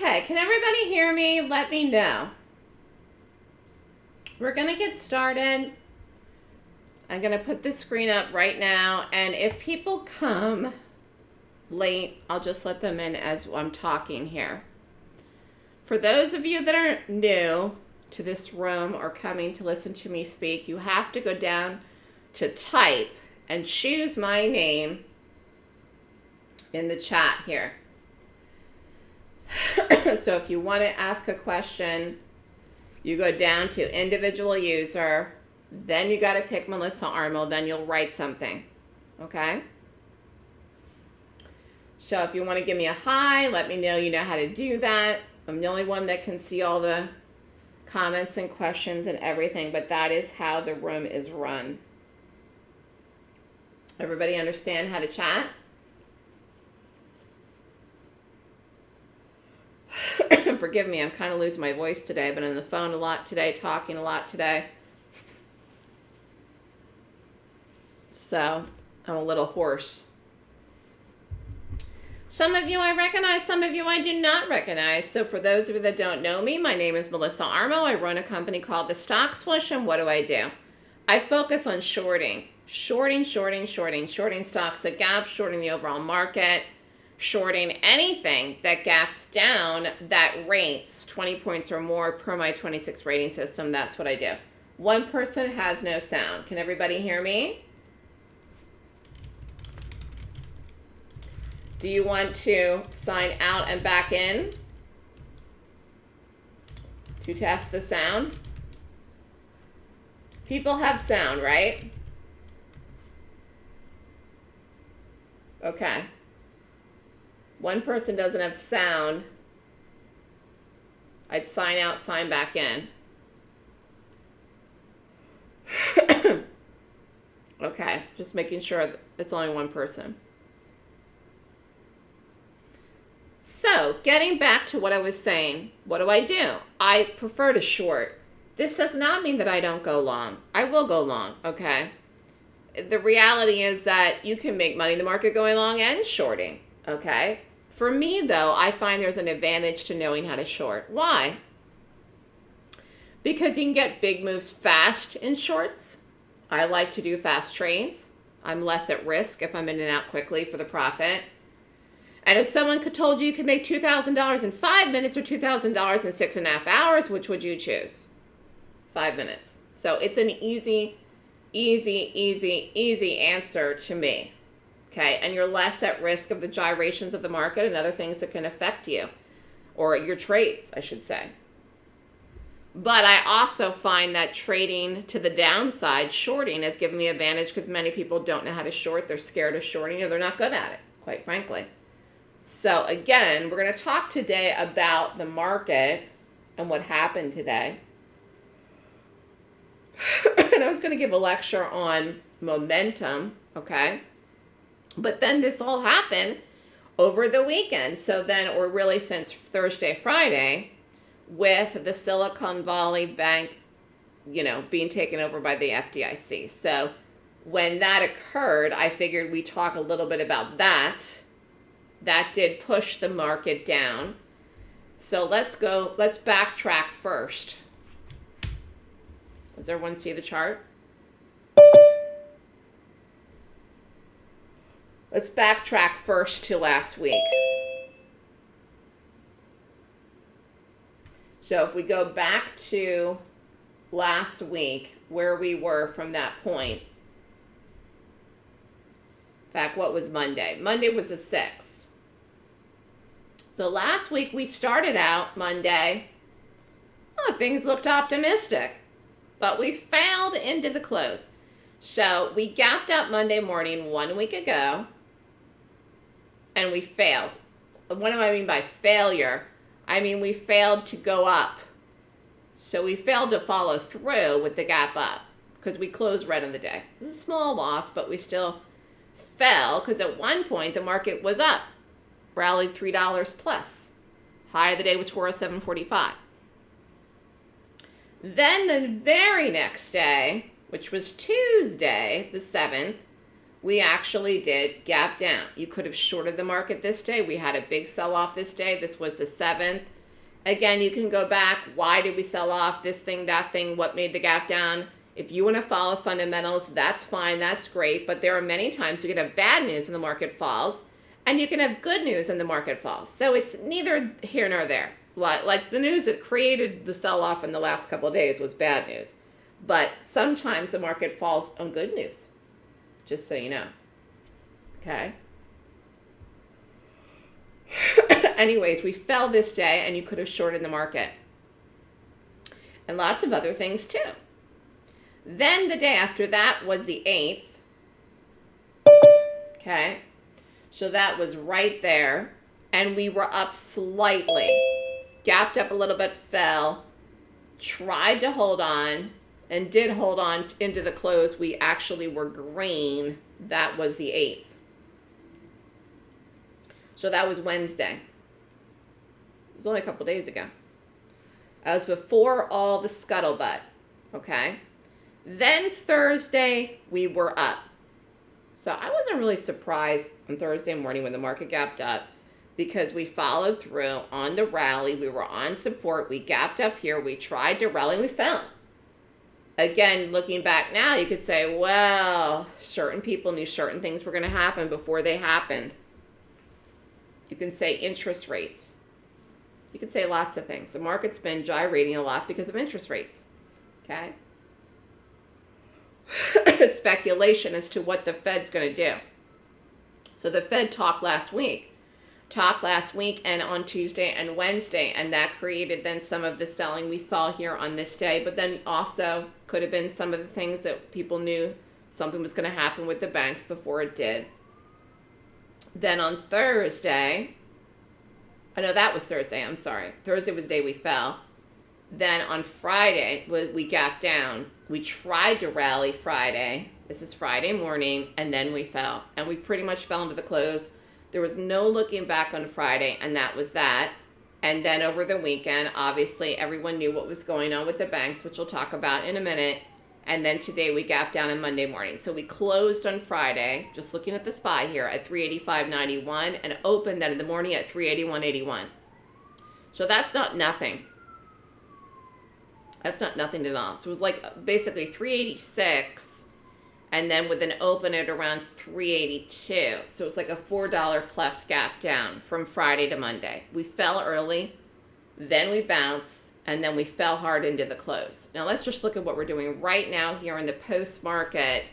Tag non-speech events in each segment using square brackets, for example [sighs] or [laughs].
Okay, can everybody hear me? Let me know. We're going to get started. I'm going to put the screen up right now. And if people come late, I'll just let them in as I'm talking here. For those of you that are new to this room or coming to listen to me speak, you have to go down to type and choose my name in the chat here. [coughs] so if you want to ask a question, you go down to individual user, then you got to pick Melissa Armo, then you'll write something. Okay? So if you want to give me a hi, let me know you know how to do that. I'm the only one that can see all the comments and questions and everything, but that is how the room is run. Everybody understand how to chat? [coughs] Forgive me, I'm kind of losing my voice today. Been on the phone a lot today, talking a lot today. So I'm a little hoarse. Some of you I recognize, some of you I do not recognize. So for those of you that don't know me, my name is Melissa Armo. I run a company called The Stock Swoosh, and what do I do? I focus on shorting. Shorting, shorting, shorting, shorting stocks at gap, shorting the overall market, shorting anything that gaps down that rates 20 points or more per my 26 rating system. That's what I do. One person has no sound. Can everybody hear me? Do you want to sign out and back in to test the sound? People have sound, right? Okay. One person doesn't have sound. I'd sign out, sign back in. [coughs] okay, just making sure it's only one person. So, getting back to what I was saying, what do I do? I prefer to short. This does not mean that I don't go long. I will go long, okay? The reality is that you can make money in the market going long and shorting, okay? For me, though, I find there's an advantage to knowing how to short. Why? Because you can get big moves fast in shorts. I like to do fast trades. I'm less at risk if I'm in and out quickly for the profit. And if someone could told you you could make $2,000 in five minutes or $2,000 in six and a half hours, which would you choose? Five minutes. So it's an easy, easy, easy, easy answer to me. Okay, and you're less at risk of the gyrations of the market and other things that can affect you, or your trades, I should say. But I also find that trading to the downside, shorting, has given me advantage because many people don't know how to short. They're scared of shorting or they're not good at it, quite frankly. So again, we're going to talk today about the market and what happened today. [sighs] and I was going to give a lecture on momentum, okay? But then this all happened over the weekend. So then, or really since Thursday, Friday, with the Silicon Valley Bank, you know, being taken over by the FDIC. So when that occurred, I figured we talk a little bit about that that did push the market down. So let's go, let's backtrack first. Does everyone see the chart? Let's backtrack first to last week. So if we go back to last week, where we were from that point. In fact, what was Monday? Monday was a 6. So last week we started out Monday, oh, things looked optimistic, but we failed into the close. So we gapped up Monday morning one week ago, and we failed. What do I mean by failure? I mean we failed to go up. So we failed to follow through with the gap up because we closed red on the day. It's a small loss, but we still fell because at one point the market was up rallied $3 plus. High of the day was 407.45. Then the very next day, which was Tuesday, the 7th, we actually did gap down. You could have shorted the market this day. We had a big sell off this day. This was the 7th. Again, you can go back. Why did we sell off this thing, that thing? What made the gap down? If you want to follow fundamentals, that's fine. That's great. But there are many times you can have bad news and the market falls, and you can have good news and the market falls. So it's neither here nor there. Like the news that created the sell off in the last couple of days was bad news. But sometimes the market falls on good news just so you know. Okay? [laughs] Anyways, we fell this day and you could have shorted the market. And lots of other things too. Then the day after that was the 8th. Okay? So that was right there. And we were up slightly. Gapped up a little bit, fell. Tried to hold on and did hold on into the close, we actually were green. That was the 8th. So that was Wednesday. It was only a couple days ago. That was before all the scuttlebutt. Okay. Then Thursday, we were up. So I wasn't really surprised on Thursday morning when the market gapped up because we followed through on the rally. We were on support. We gapped up here. We tried to rally. We fell again, looking back now, you could say, well, certain people knew certain things were going to happen before they happened. You can say interest rates. You can say lots of things. The market's been gyrating a lot because of interest rates. Okay? [laughs] Speculation as to what the Fed's going to do. So the Fed talked last week talk last week and on Tuesday and Wednesday, and that created then some of the selling we saw here on this day. But then also could have been some of the things that people knew something was going to happen with the banks before it did. Then on Thursday, I know that was Thursday, I'm sorry. Thursday was the day we fell. Then on Friday, we gapped down. We tried to rally Friday. This is Friday morning, and then we fell. And we pretty much fell into the close there was no looking back on Friday, and that was that. And then over the weekend, obviously, everyone knew what was going on with the banks, which we'll talk about in a minute. And then today we gapped down on Monday morning. So we closed on Friday, just looking at the SPY here, at 385.91 and opened then in the morning at 381.81. So that's not nothing. That's not nothing at all. So it was like basically 386 and then with an open at around 382 so it's like a four dollar plus gap down from friday to monday. We fell early then we bounced and then we fell hard into the close. Now let's just look at what we're doing right now here in the post market.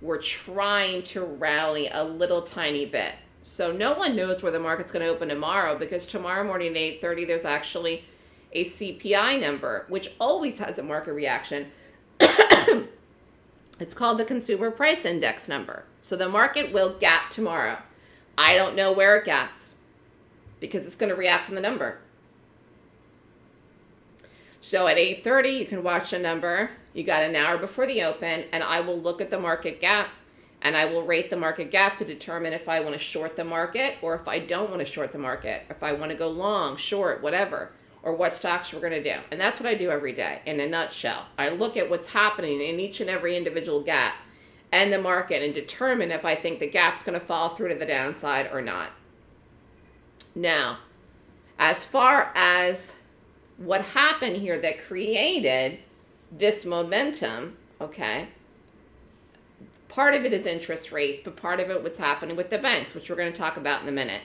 We're trying to rally a little tiny bit. So no one knows where the market's going to open tomorrow because tomorrow morning at 8.30 there's actually a cpi number which always has a market reaction [coughs] It's called the Consumer Price Index number. So the market will gap tomorrow. I don't know where it gaps because it's going to react to the number. So at 8.30, you can watch the number. You got an hour before the open, and I will look at the market gap, and I will rate the market gap to determine if I want to short the market or if I don't want to short the market, if I want to go long, short, whatever or what stocks we're going to do. And that's what I do every day in a nutshell. I look at what's happening in each and every individual gap and the market and determine if I think the gap's going to fall through to the downside or not. Now, as far as what happened here that created this momentum, okay, part of it is interest rates, but part of it what's happening with the banks, which we're going to talk about in a minute.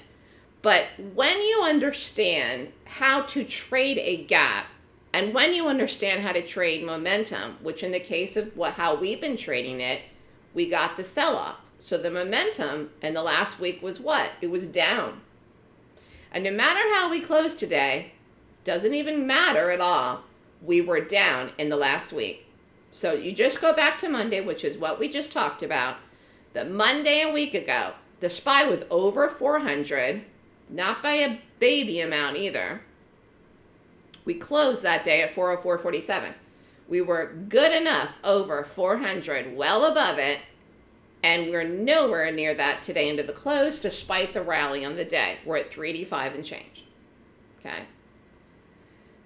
But when you understand how to trade a gap, and when you understand how to trade momentum, which in the case of what, how we've been trading it, we got the sell-off. So the momentum in the last week was what? It was down. And no matter how we close today, doesn't even matter at all, we were down in the last week. So you just go back to Monday, which is what we just talked about. The Monday a week ago, the SPY was over 400 not by a baby amount either. We closed that day at 404.47. We were good enough over 400, well above it, and we're nowhere near that today into the close despite the rally on the day. We're at 385 and change. Okay.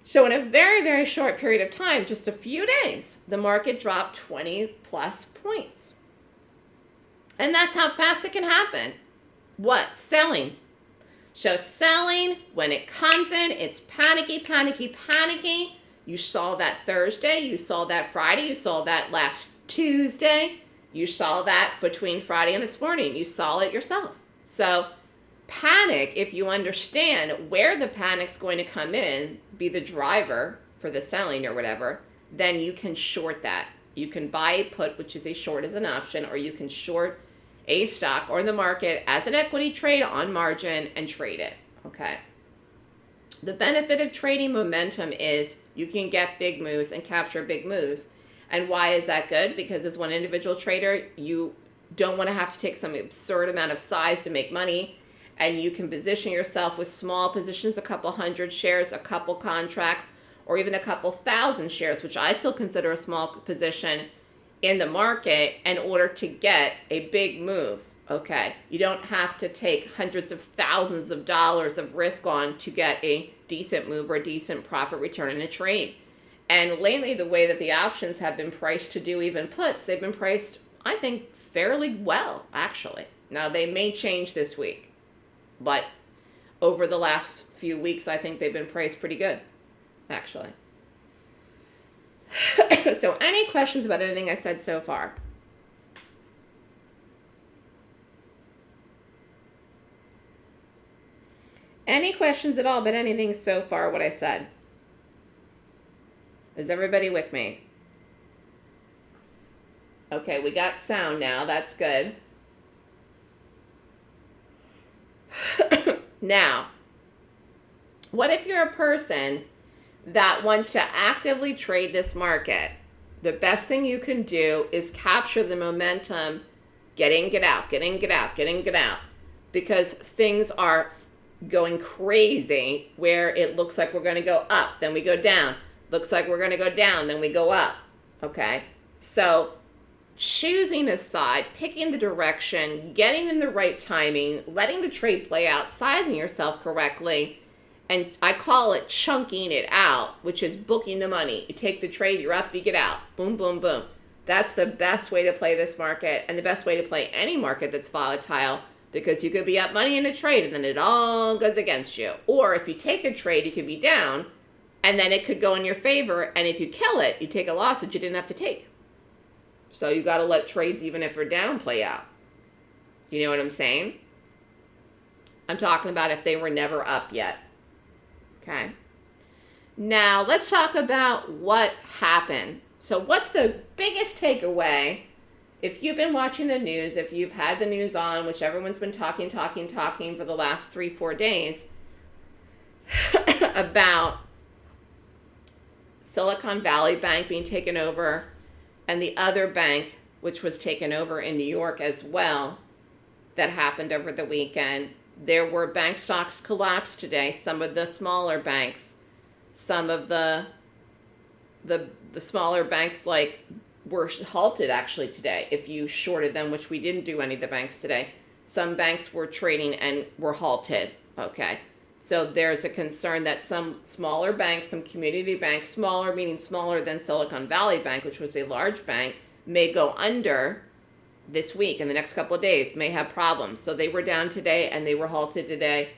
So in a very, very short period of time, just a few days, the market dropped 20 plus points. And that's how fast it can happen. What? Selling. So selling, when it comes in, it's panicky, panicky, panicky. You saw that Thursday, you saw that Friday, you saw that last Tuesday, you saw that between Friday and this morning. You saw it yourself. So panic, if you understand where the panic's going to come in, be the driver for the selling or whatever, then you can short that. You can buy a put, which is a short as an option, or you can short a stock or the market as an equity trade on margin and trade it. Okay. The benefit of trading momentum is you can get big moves and capture big moves. And why is that good? Because as one individual trader, you don't want to have to take some absurd amount of size to make money. And you can position yourself with small positions, a couple hundred shares, a couple contracts, or even a couple thousand shares, which I still consider a small position in the market in order to get a big move. Okay, you don't have to take hundreds of thousands of dollars of risk on to get a decent move or a decent profit return in a trade. And lately, the way that the options have been priced to do even puts, they've been priced, I think, fairly well, actually. Now, they may change this week, but over the last few weeks, I think they've been priced pretty good, actually. [laughs] so any questions about anything I said so far? Any questions at all about anything so far what I said? Is everybody with me? Okay, we got sound now. That's good. [coughs] now, what if you're a person that wants to actively trade this market, the best thing you can do is capture the momentum, get in, get out, get in, get out, get in, get out, because things are going crazy where it looks like we're going to go up, then we go down. Looks like we're going to go down, then we go up. Okay? So, choosing a side, picking the direction, getting in the right timing, letting the trade play out, sizing yourself correctly, and I call it chunking it out, which is booking the money. You take the trade, you're up, you get out. Boom, boom, boom. That's the best way to play this market and the best way to play any market that's volatile because you could be up money in a trade and then it all goes against you. Or if you take a trade, you could be down and then it could go in your favor. And if you kill it, you take a loss that you didn't have to take. So you got to let trades, even if they're down, play out. You know what I'm saying? I'm talking about if they were never up yet. Okay. Now, let's talk about what happened. So, what's the biggest takeaway? If you've been watching the news, if you've had the news on, which everyone's been talking, talking, talking for the last three, four days [laughs] about Silicon Valley Bank being taken over and the other bank, which was taken over in New York as well, that happened over the weekend, there were bank stocks collapsed today. Some of the smaller banks, some of the the the smaller banks like were halted actually today. If you shorted them, which we didn't do any of the banks today, some banks were trading and were halted. Okay. So there's a concern that some smaller banks, some community banks, smaller meaning smaller than Silicon Valley Bank, which was a large bank, may go under this week and the next couple of days may have problems. So they were down today and they were halted today.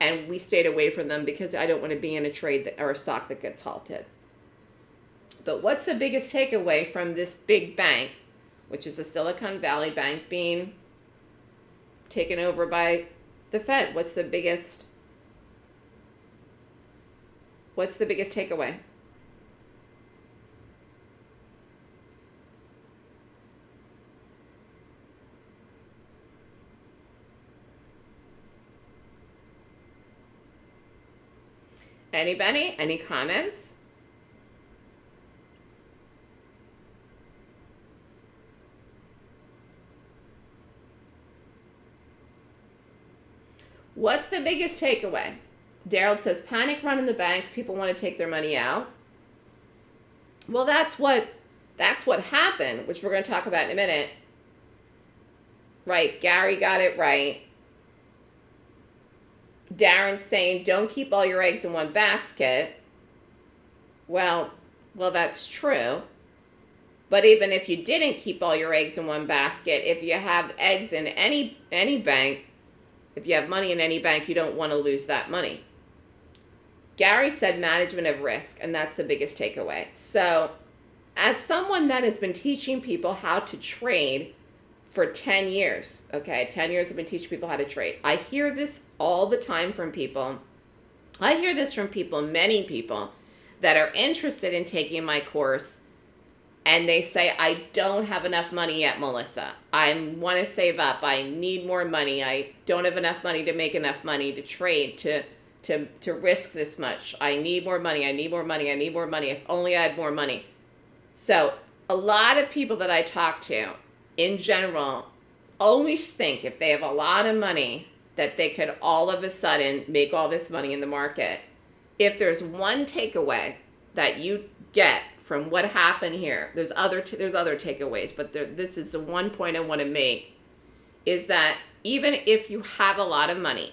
And we stayed away from them because I don't want to be in a trade that, or a stock that gets halted. But what's the biggest takeaway from this big bank, which is a Silicon Valley Bank being taken over by the Fed? What's the biggest What's the biggest takeaway? Anybody? Any comments? What's the biggest takeaway? Daryl says panic run in the banks. People want to take their money out. Well, that's what that's what happened, which we're going to talk about in a minute. Right, Gary got it right. Darren's saying, don't keep all your eggs in one basket. Well, well, that's true. But even if you didn't keep all your eggs in one basket, if you have eggs in any any bank, if you have money in any bank, you don't want to lose that money. Gary said management of risk, and that's the biggest takeaway. So, as someone that has been teaching people how to trade for 10 years, okay, 10 years I've been teaching people how to trade. I hear this all the time from people. I hear this from people, many people that are interested in taking my course and they say I don't have enough money yet, Melissa. I want to save up. I need more money. I don't have enough money to make enough money to trade to to to risk this much. I need more money. I need more money. I need more money. If only I had more money. So, a lot of people that I talk to in general always think if they have a lot of money that they could all of a sudden make all this money in the market. If there's one takeaway that you get from what happened here. There's other there's other takeaways, but there, this is the one point I want to make is that even if you have a lot of money,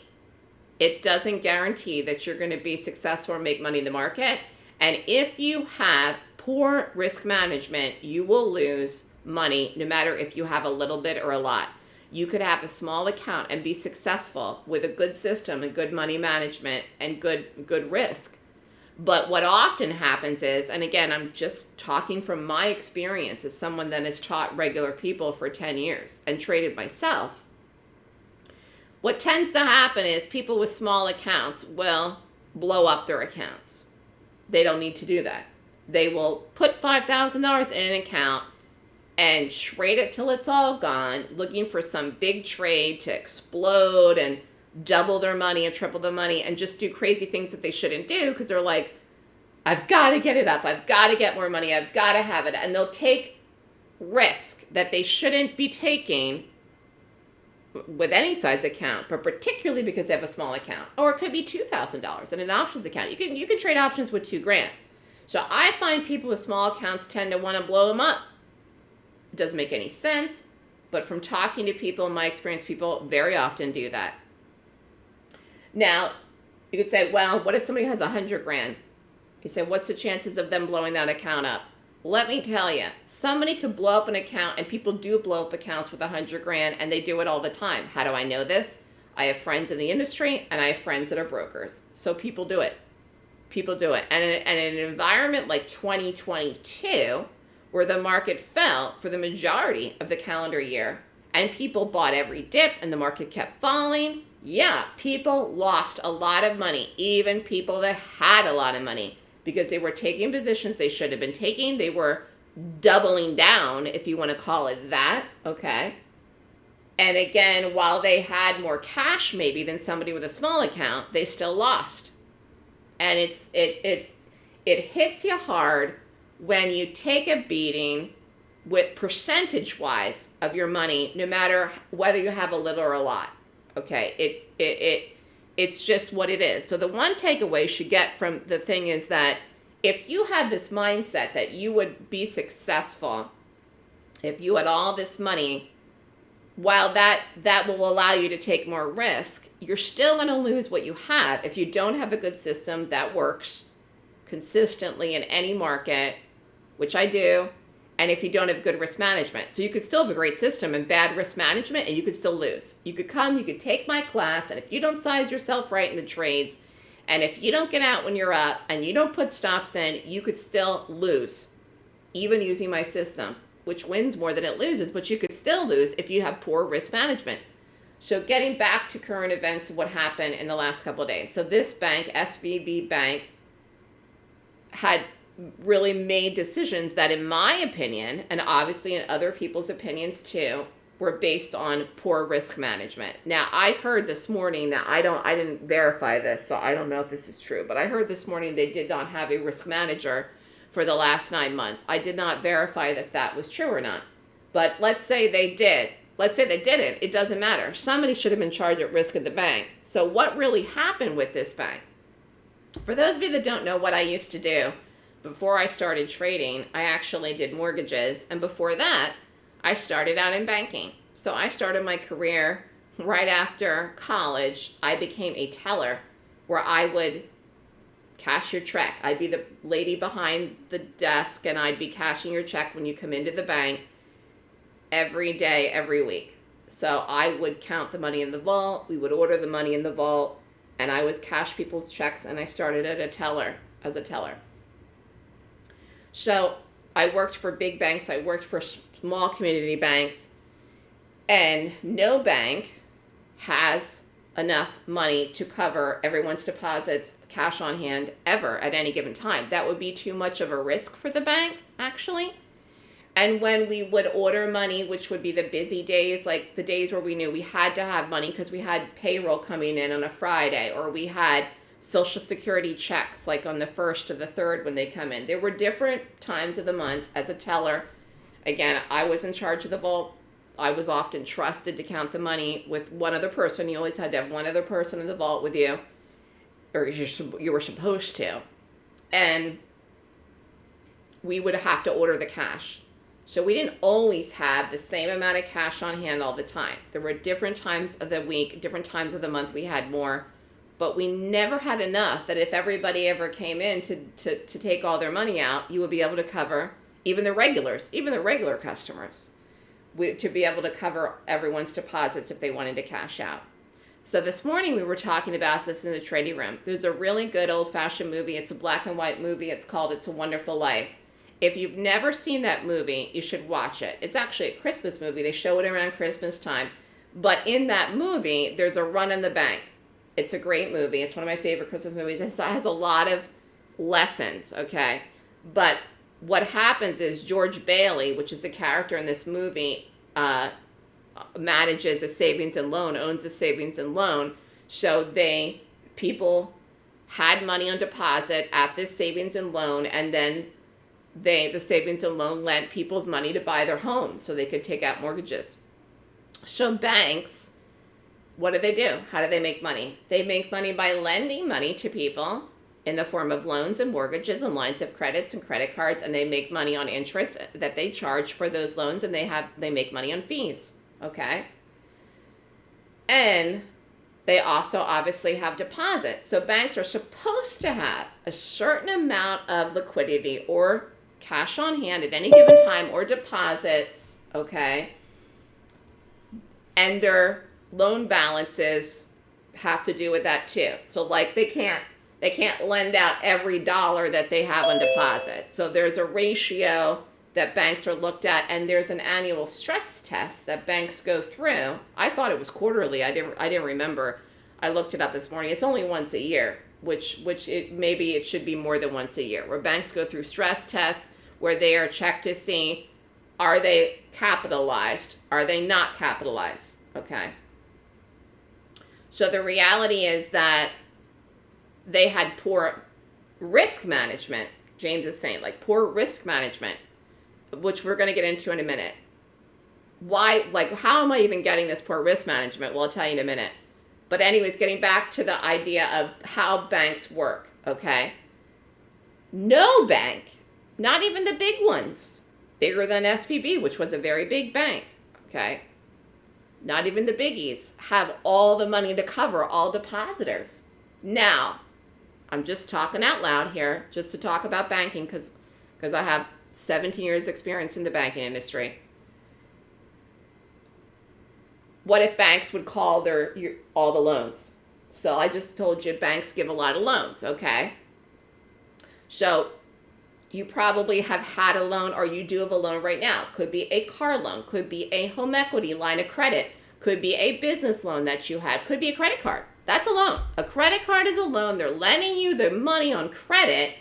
it doesn't guarantee that you're going to be successful or make money in the market. And if you have poor risk management, you will lose money no matter if you have a little bit or a lot. You could have a small account and be successful with a good system and good money management and good good risk but what often happens is, and again, I'm just talking from my experience as someone that has taught regular people for 10 years and traded myself. What tends to happen is people with small accounts will blow up their accounts. They don't need to do that. They will put $5,000 in an account and trade it till it's all gone, looking for some big trade to explode and double their money and triple the money and just do crazy things that they shouldn't do because they're like, I've got to get it up. I've got to get more money. I've got to have it. And they'll take risk that they shouldn't be taking with any size account, but particularly because they have a small account. Or it could be $2,000 in an options account. You can, you can trade options with two grand. So I find people with small accounts tend to want to blow them up. Doesn't make any sense, but from talking to people, in my experience, people very often do that. Now, you could say, well, what if somebody has a hundred grand? You say, what's the chances of them blowing that account up? Let me tell you, somebody could blow up an account, and people do blow up accounts with a hundred grand, and they do it all the time. How do I know this? I have friends in the industry, and I have friends that are brokers. So people do it. People do it. And in, and in an environment like 2022, where the market fell for the majority of the calendar year, and people bought every dip, and the market kept falling, yeah, people lost a lot of money, even people that had a lot of money, because they were taking positions they should have been taking. They were doubling down, if you want to call it that, okay? And again, while they had more cash maybe than somebody with a small account, they still lost. And it's it it's it hits you hard when you take a beating with percentage wise of your money, no matter whether you have a little or a lot. Okay, it, it, it, it's just what it is. So the one takeaway you should get from the thing is that if you have this mindset that you would be successful, if you had all this money, while that, that will allow you to take more risk, you're still going to lose what you have if you don't have a good system that works consistently in any market, which I do, and if you don't have good risk management. So you could still have a great system and bad risk management and you could still lose. You could come, you could take my class, and if you don't size yourself right in the trades, and if you don't get out when you're up and you don't put stops in, you could still lose, even using my system, which wins more than it loses, but you could still lose if you have poor risk management. So getting back to current events, what happened in the last couple days. So this bank, SVB Bank, had really made decisions that, in my opinion, and obviously in other people's opinions too, were based on poor risk management. Now, I heard this morning, that I don't I didn't verify this, so I don't know if this is true, but I heard this morning they did not have a risk manager for the last 9 months. I did not verify if that was true or not. But let's say they did. Let's say they didn't. It doesn't matter. Somebody should have been charged at risk of the bank. So what really happened with this bank? For those of you that don't know what I used to do, before I started trading, I actually did mortgages. And before that, I started out in banking. So I started my career right after college. I became a teller where I would cash your check. I'd be the lady behind the desk and I'd be cashing your check when you come into the bank every day, every week. So I would count the money in the vault, we would order the money in the vault, and I was cash people's checks and I started at a teller as a teller. So I worked for big banks, I worked for small community banks, and no bank has enough money to cover everyone's deposits cash on hand ever at any given time. That would be too much of a risk for the bank, actually. And when we would order money, which would be the busy days, like the days where we knew we had to have money because we had payroll coming in on a Friday, or we had social security checks like on the first or the third when they come in. There were different times of the month as a teller. Again, I was in charge of the vault. I was often trusted to count the money with one other person. You always had to have one other person in the vault with you, or you were supposed to. And we would have to order the cash. So we didn't always have the same amount of cash on hand all the time. There were different times of the week, different times of the month we had more, but we never had enough that if everybody ever came in to, to, to take all their money out, you would be able to cover even the regulars, even the regular customers, we, to be able to cover everyone's deposits if they wanted to cash out. So this morning we were talking about this in the trading room. There's a really good old fashioned movie. It's a black and white movie. It's called It's a Wonderful Life. If you've never seen that movie, you should watch it. It's actually a Christmas movie. They show it around Christmas time. But in that movie, there's a run in the bank. It's a great movie. It's one of my favorite Christmas movies. It has a lot of lessons, okay? But what happens is George Bailey, which is a character in this movie, uh, manages a savings and loan, owns a savings and loan. So they, people had money on deposit at this savings and loan, and then they the savings and loan lent people's money to buy their homes so they could take out mortgages. So banks, what do they do? How do they make money? They make money by lending money to people in the form of loans and mortgages and lines of credits and credit cards and they make money on interest that they charge for those loans and they have they make money on fees, okay? And they also obviously have deposits. So banks are supposed to have a certain amount of liquidity or cash on hand at any given time or deposits, okay? And their loan balances have to do with that too. So like they can't they can't lend out every dollar that they have on deposit. So there's a ratio that banks are looked at and there's an annual stress test that banks go through. I thought it was quarterly. I didn't I didn't remember. I looked it up this morning. It's only once a year which which it maybe it should be more than once a year, where banks go through stress tests where they are checked to see are they capitalized, are they not capitalized, okay? So the reality is that they had poor risk management. James is saying like poor risk management, which we're going to get into in a minute. Why, like, how am I even getting this poor risk management? Well, I'll tell you in a minute. But anyways, getting back to the idea of how banks work, okay? No bank, not even the big ones, bigger than SVB, which was a very big bank, okay? Not even the biggies have all the money to cover all depositors. Now, I'm just talking out loud here, just to talk about banking because because I have 17 years experience in the banking industry. what if banks would call their your, all the loans? So I just told you banks give a lot of loans, okay? So you probably have had a loan or you do have a loan right now. Could be a car loan, could be a home equity line of credit, could be a business loan that you had, could be a credit card. That's a loan. A credit card is a loan. They're lending you the money on credit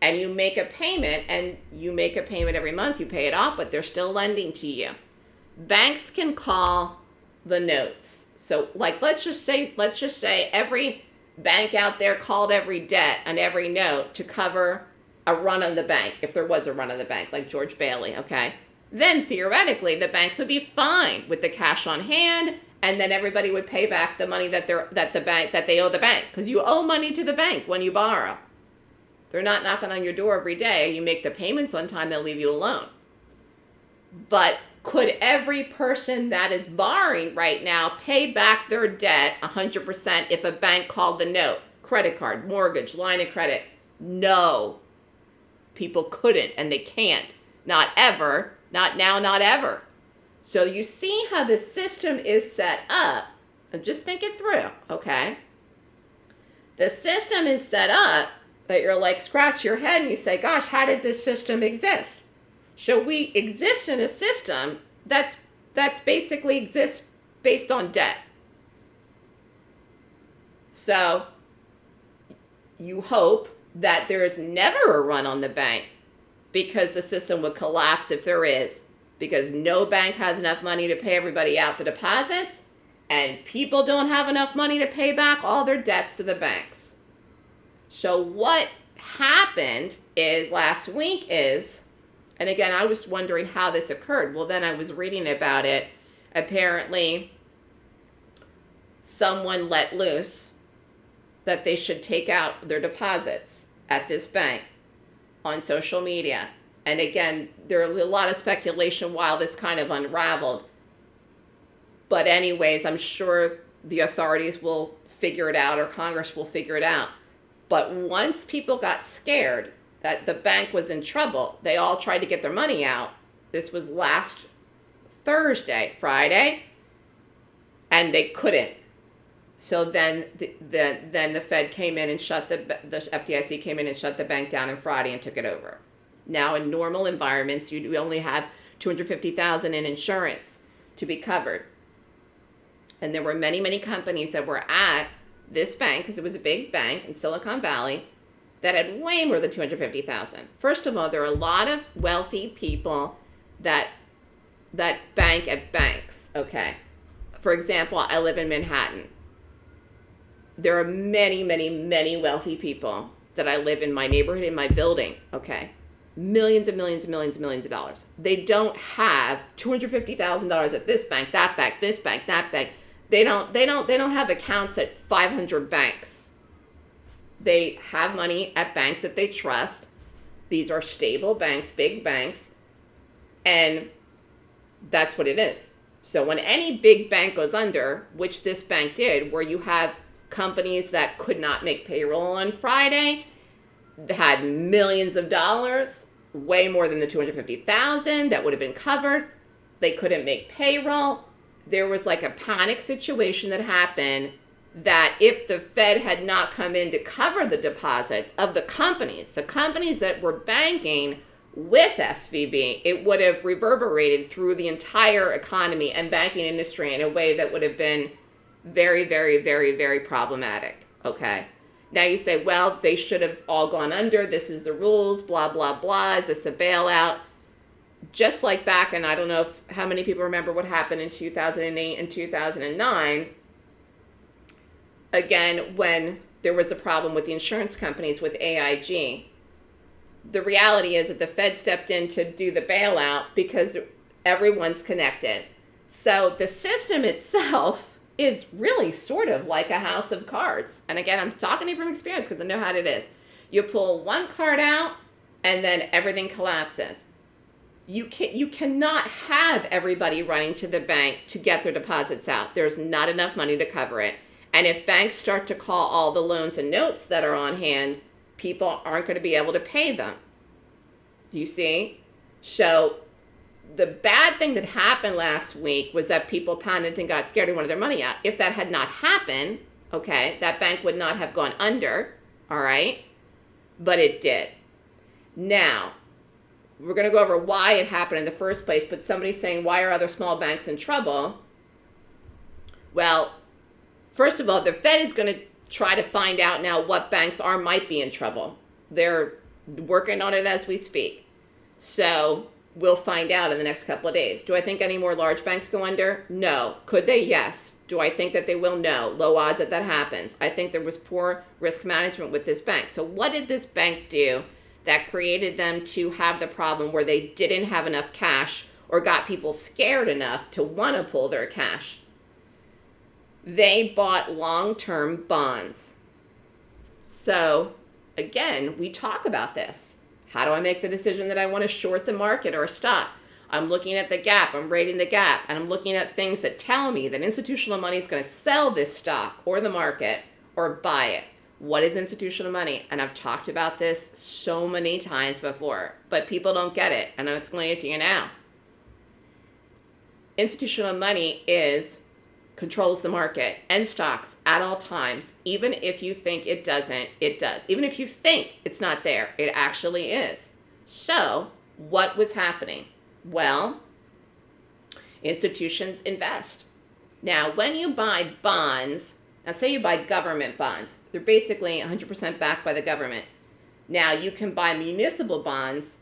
and you make a payment and you make a payment every month. You pay it off, but they're still lending to you. Banks can call the notes. So like let's just say let's just say every bank out there called every debt and every note to cover a run on the bank if there was a run on the bank like George Bailey, okay? Then theoretically the banks would be fine with the cash on hand and then everybody would pay back the money that they're that the bank that they owe the bank because you owe money to the bank when you borrow. They're not knocking on your door every day. You make the payments on time, they'll leave you alone. But could every person that is borrowing right now pay back their debt 100% if a bank called the note, credit card, mortgage, line of credit, No. People couldn't and they can't. Not ever. Not now, not ever. So you see how the system is set up. And just think it through, okay? The system is set up that you're like, scratch your head and you say, gosh, how does this system exist? So we exist in a system that's that's basically exists based on debt. So you hope that there is never a run on the bank because the system would collapse if there is because no bank has enough money to pay everybody out the deposits and people don't have enough money to pay back all their debts to the banks. So what happened is last week is and again I was wondering how this occurred. Well then I was reading about it. Apparently someone let loose that they should take out their deposits at this bank on social media. And again, there are a lot of speculation while this kind of unraveled. But anyways, I'm sure the authorities will figure it out or Congress will figure it out. But once people got scared that the bank was in trouble, they all tried to get their money out. This was last Thursday, Friday, and they couldn't. So then the, the, then the Fed came in and shut the, the FDIC came in and shut the bank down on Friday and took it over. Now in normal environments, you only have 250,000 in insurance to be covered. And there were many, many companies that were at this bank, because it was a big bank in Silicon Valley, that had way more than 250,000. First of all, there are a lot of wealthy people that that bank at banks, okay? For example, I live in Manhattan there are many, many, many wealthy people that I live in my neighborhood, in my building, okay? Millions and millions and millions and millions of dollars. They don't have $250,000 at this bank, that bank, this bank, that bank. They don't, they don't, they don't have accounts at 500 banks. They have money at banks that they trust. These are stable banks, big banks, and that's what it is. So when any big bank goes under, which this bank did, where you have companies that could not make payroll on Friday had millions of dollars, way more than the 250,000 that would have been covered. They couldn't make payroll. There was like a panic situation that happened that if the Fed had not come in to cover the deposits of the companies, the companies that were banking with SVB, it would have reverberated through the entire economy and banking industry in a way that would have been very, very, very, very problematic. Okay. Now you say, well, they should have all gone under. This is the rules, blah, blah, blah. Is this a bailout? Just like back, and I don't know if how many people remember what happened in 2008 and 2009. Again, when there was a problem with the insurance companies with AIG. The reality is that the Fed stepped in to do the bailout because everyone's connected. So the system itself is really sort of like a house of cards. And again, I'm talking to you from experience because I know how it is. You pull one card out and then everything collapses. You can you cannot have everybody running to the bank to get their deposits out. There's not enough money to cover it. And if banks start to call all the loans and notes that are on hand, people aren't going to be able to pay them. Do you see? So the bad thing that happened last week was that people panicked and got scared and wanted their money out. If that had not happened, okay, that bank would not have gone under, all right? But it did. Now, we're going to go over why it happened in the first place, but somebody's saying, why are other small banks in trouble? Well, first of all, the Fed is going to try to find out now what banks are might be in trouble. They're working on it as we speak. So We'll find out in the next couple of days. Do I think any more large banks go under? No. Could they? Yes. Do I think that they will? No. Low odds that that happens. I think there was poor risk management with this bank. So what did this bank do that created them to have the problem where they didn't have enough cash or got people scared enough to want to pull their cash? They bought long-term bonds. So again, we talk about this how do I make the decision that I want to short the market or stop? I'm looking at the gap, I'm rating the gap, and I'm looking at things that tell me that institutional money is going to sell this stock or the market or buy it. what is institutional money? And I've talked about this so many times before, but people don't get it, and I'm explaining it to you now. Institutional money is controls the market and stocks at all times. Even if you think it doesn't, it does. Even if you think it's not there, it actually is. So, what was happening? Well, institutions invest. Now, when you buy bonds, now say you buy government bonds, they're basically 100% backed by the government. Now, you can buy municipal bonds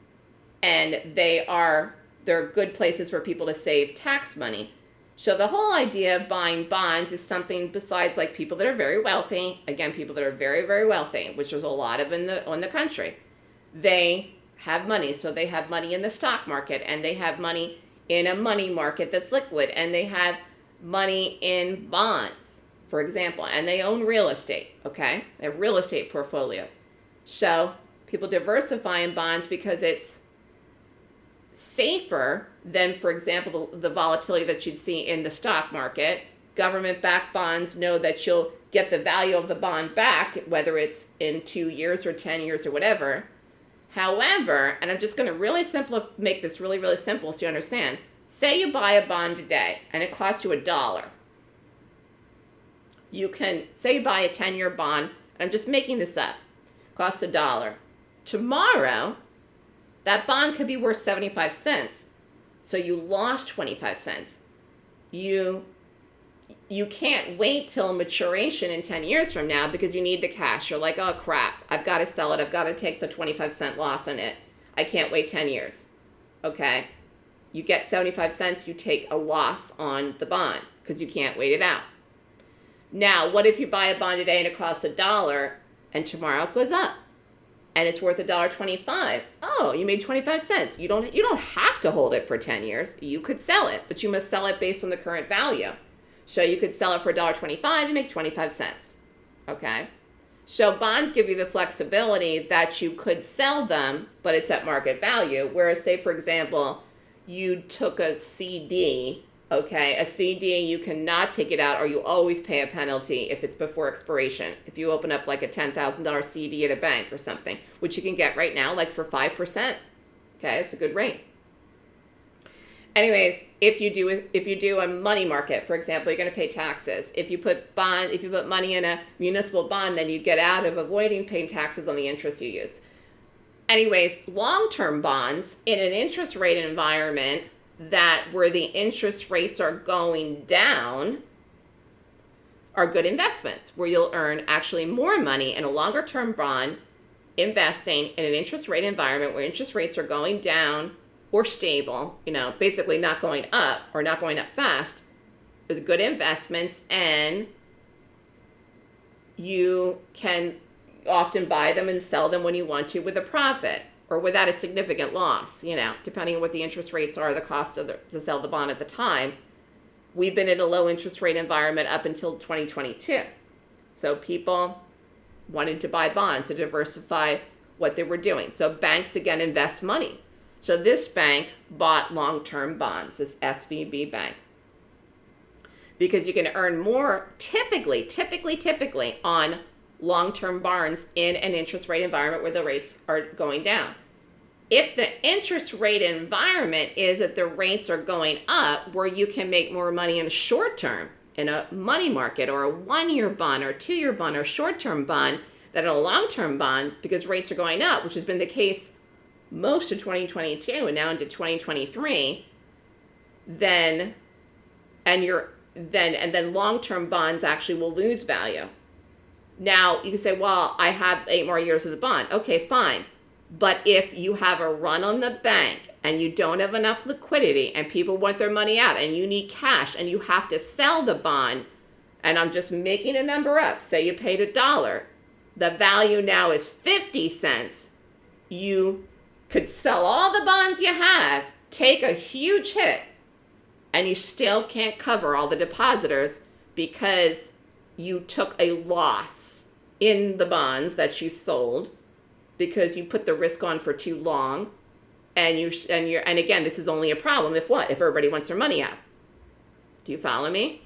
and they are they're good places for people to save tax money. So the whole idea of buying bonds is something besides like people that are very wealthy, again people that are very very wealthy, which there's a lot of in the in the country. They have money, so they have money in the stock market and they have money in a money market that's liquid and they have money in bonds, for example, and they own real estate, okay? They have real estate portfolios. So people diversify in bonds because it's safer than, for example, the, the volatility that you'd see in the stock market. Government-backed bonds know that you'll get the value of the bond back, whether it's in two years or 10 years or whatever. However, and I'm just going to really simple, make this really, really simple so you understand. Say you buy a bond today and it costs you a dollar. You can, say you buy a 10-year bond, I'm just making this up, costs a dollar. Tomorrow, that bond could be worth 75 cents. So you lost 25 cents. You you can't wait till maturation in 10 years from now because you need the cash. You're like, oh crap, I've got to sell it. I've got to take the 25 cent loss on it. I can't wait 10 years. Okay. You get 75 cents, you take a loss on the bond because you can't wait it out. Now, what if you buy a bond today and it costs a dollar and tomorrow it goes up? And it's worth a dollar twenty-five. Oh, you made twenty-five cents. You don't you don't have to hold it for ten years. You could sell it, but you must sell it based on the current value. So you could sell it for a dollar twenty-five and make twenty-five cents. Okay. So bonds give you the flexibility that you could sell them, but it's at market value. Whereas, say for example, you took a CD Okay, a CD, you cannot take it out or you always pay a penalty if it's before expiration. If you open up like a $10,000 CD at a bank or something, which you can get right now like for 5%. Okay, it's a good rate. Anyways, if you do if you do a money market, for example, you're going to pay taxes. If you put bond if you put money in a municipal bond, then you get out of avoiding paying taxes on the interest you use. Anyways, long-term bonds in an interest rate environment that where the interest rates are going down are good investments where you'll earn actually more money in a longer term bond investing in an interest rate environment where interest rates are going down or stable, you know, basically not going up or not going up fast, is good investments and you can often buy them and sell them when you want to with a profit or without a significant loss, you know, depending on what the interest rates are, the cost of the, to sell the bond at the time. We've been in a low interest rate environment up until 2022. So people wanted to buy bonds to diversify what they were doing. So banks again invest money. So this bank bought long-term bonds, this SVB bank. Because you can earn more typically, typically, typically on long-term bonds in an interest rate environment where the rates are going down if the interest rate environment is that the rates are going up where you can make more money in a short term in a money market or a one-year bond or two-year bond or short-term bond than a long-term bond because rates are going up, which has been the case most of 2022 and now into 2023, then and you're then and then long-term bonds actually will lose value. Now you can say, well, I have eight more years of the bond. Okay, fine. But if you have a run on the bank and you don't have enough liquidity and people want their money out and you need cash and you have to sell the bond, and I'm just making a number up, say you paid a dollar, the value now is 50 cents, you could sell all the bonds you have, take a huge hit, and you still can't cover all the depositors because you took a loss in the bonds that you sold because you put the risk on for too long and you and you're and again this is only a problem if what if everybody wants their money out do you follow me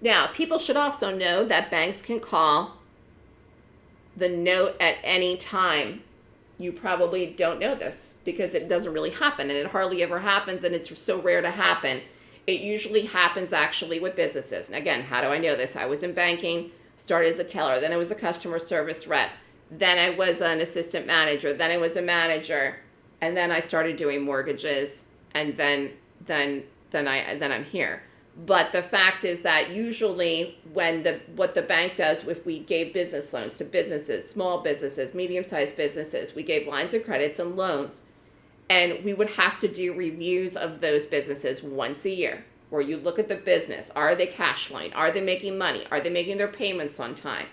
Now, people should also know that banks can call the note at any time. You probably don't know this because it doesn't really happen and it hardly ever happens and it's so rare to happen. It usually happens actually with businesses. And again, how do I know this? I was in banking, started as a teller, then I was a customer service rep, then I was an assistant manager, then I was a manager, and then I started doing mortgages and then then then I then I'm here. But the fact is that usually when the what the bank does if we gave business loans to businesses, small businesses, medium-sized businesses, we gave lines of credits and loans and we would have to do reviews of those businesses once a year where you look at the business, are they cash flowing? Are they making money? Are they making their payments on time?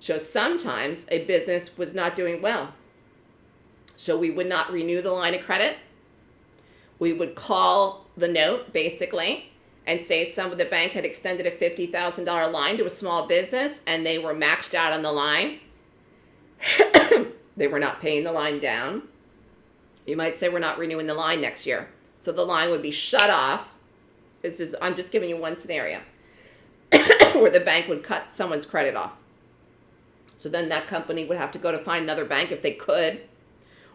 So sometimes a business was not doing well. So we would not renew the line of credit. We would call the note basically and say some of the bank had extended a $50,000 line to a small business and they were maxed out on the line. [coughs] they were not paying the line down. You might say we're not renewing the line next year. So the line would be shut off. This is I'm just giving you one scenario [coughs] where the bank would cut someone's credit off. So then that company would have to go to find another bank if they could,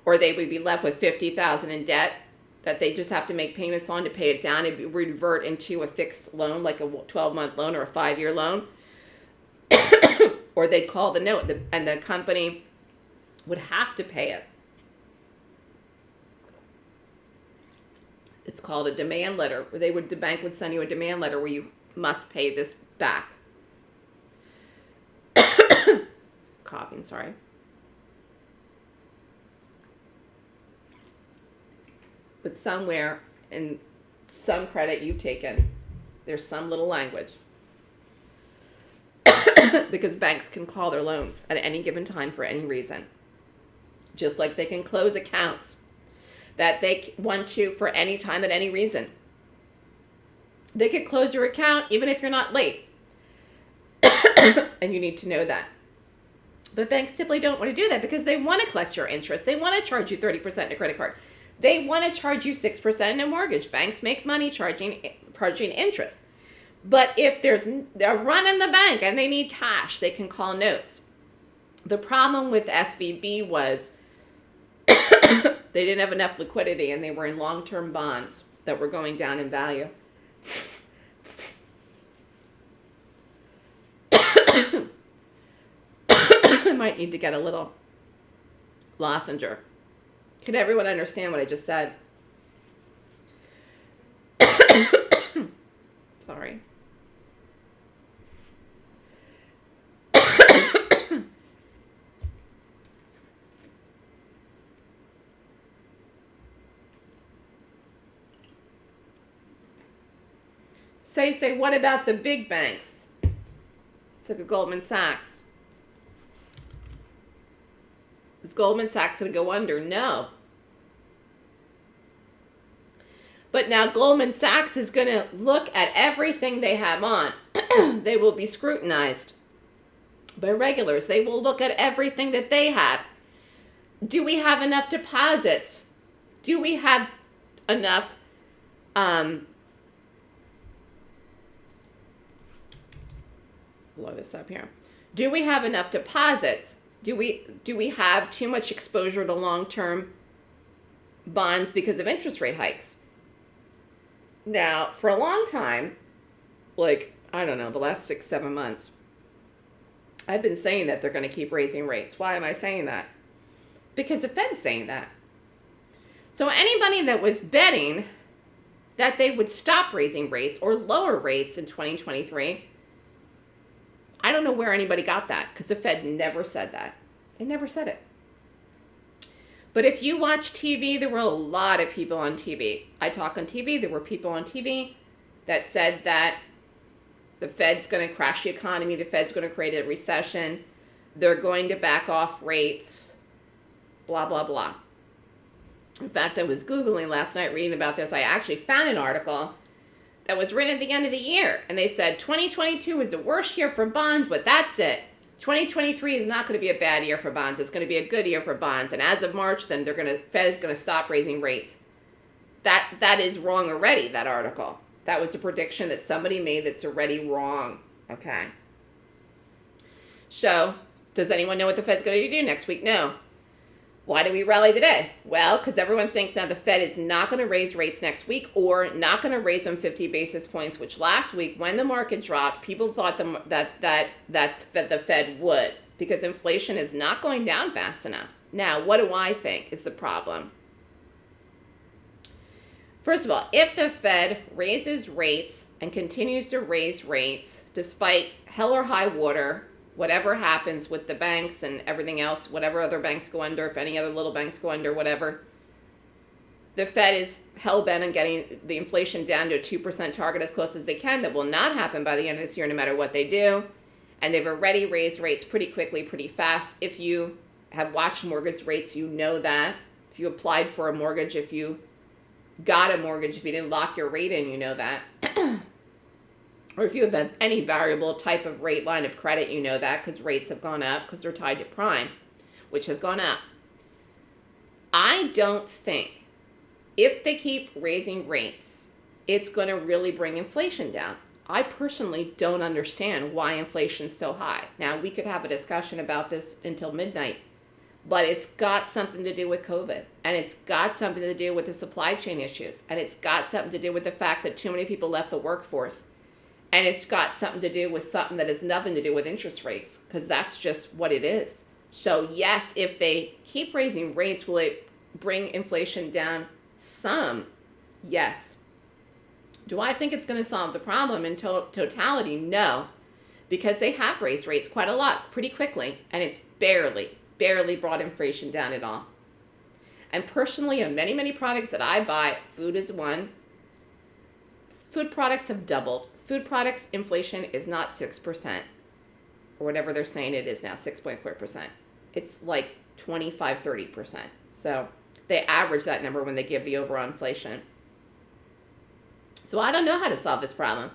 or they would be left with 50,000 in debt that they just have to make payments on to pay it down and revert into a fixed loan, like a 12 month loan or a five year loan. [coughs] or they'd call the note and the company would have to pay it. It's called a demand letter. They would the bank would send you a demand letter where you must pay this back. [coughs] Coughing, sorry. but somewhere in some credit you've taken, there's some little language. [coughs] because banks can call their loans at any given time for any reason. Just like they can close accounts that they want to for any time at any reason. They could close your account even if you're not late. [coughs] and you need to know that. But banks simply don't want to do that because they want to collect your interest. They want to charge you 30% in a credit card. They want to charge you 6% in a mortgage. Banks make money charging charging interest. But if there's they're running the bank and they need cash, they can call notes. The problem with SVB was they didn't have enough liquidity and they were in long-term bonds that were going down in value. [coughs] I might need to get a little lozenge. Can everyone understand what I just said? [coughs] Sorry. So you say, what about the big banks? It's like a Goldman Sachs. Is Goldman Sachs going to go under? No. But now Goldman Sachs is going to look at everything they have on. [clears throat] they will be scrutinized by regulars. They will look at everything that they have. Do we have enough deposits? Do we have enough um, blow this up here. Do we have enough deposits do we do we have too much exposure to long-term bonds because of interest rate hikes? Now, for a long time, like I don't know, the last 6 7 months, I've been saying that they're going to keep raising rates. Why am I saying that? Because the Fed's saying that. So anybody that was betting that they would stop raising rates or lower rates in 2023 I don't know where anybody got that because the Fed never said that. They never said it. But if you watch TV, there were a lot of people on TV. I talk on TV, there were people on TV that said that the Fed's going to crash the economy, the Fed's going to create a recession, they're going to back off rates, blah, blah, blah. In fact, I was Googling last night reading about this. I actually found an article that was written at the end of the year. And they said 2022 is the worst year for bonds, but that's it. 2023 is not going to be a bad year for bonds. It's going to be a good year for bonds. And as of March, then they're going to Fed is going to stop raising rates. That that is wrong already. That article. That was a prediction that somebody made that's already wrong. Okay. So, does anyone know what the Fed's going to do next week? No. Why do we rally today? Well, because everyone thinks now the Fed is not going to raise rates next week or not going to raise them 50 basis points, which last week when the market dropped, people thought the, that, that, that, that the Fed would because inflation is not going down fast enough. Now, what do I think is the problem? First of all, if the Fed raises rates and continues to raise rates despite hell or high water, whatever happens with the banks and everything else, whatever other banks go under, if any other little banks go under, whatever, the Fed is hell bent on getting the inflation down to a 2% target as close as they can. That will not happen by the end of this year, no matter what they do. And they've already raised rates pretty quickly, pretty fast. If you have watched mortgage rates, you know that. If you applied for a mortgage, if you got a mortgage, if you didn't lock your rate in, you know that. [clears throat] or if you have any variable type of rate line of credit, you know that because rates have gone up because they're tied to prime, which has gone up. I don't think if they keep raising rates, it's going to really bring inflation down. I personally don't understand why inflation's so high. Now, we could have a discussion about this until midnight but it's got something to do with COVID and it's got something to do with the supply chain issues and it's got something to do with the fact that too many people left the workforce and it's got something to do with something that has nothing to do with interest rates because that's just what it is. So, yes, if they keep raising rates, will it bring inflation down some? Yes. Do I think it's going to solve the problem in to- totality? No, because they have raised rates quite a lot pretty quickly and it's barely barely brought inflation down at all. And personally, on many, many products that I buy, food is one. Food products have doubled. Food products inflation is not 6%, or whatever they're saying it is now, 6.4%. It's like 25, 30%. So they average that number when they give the overall inflation. So I don't know how to solve this problem.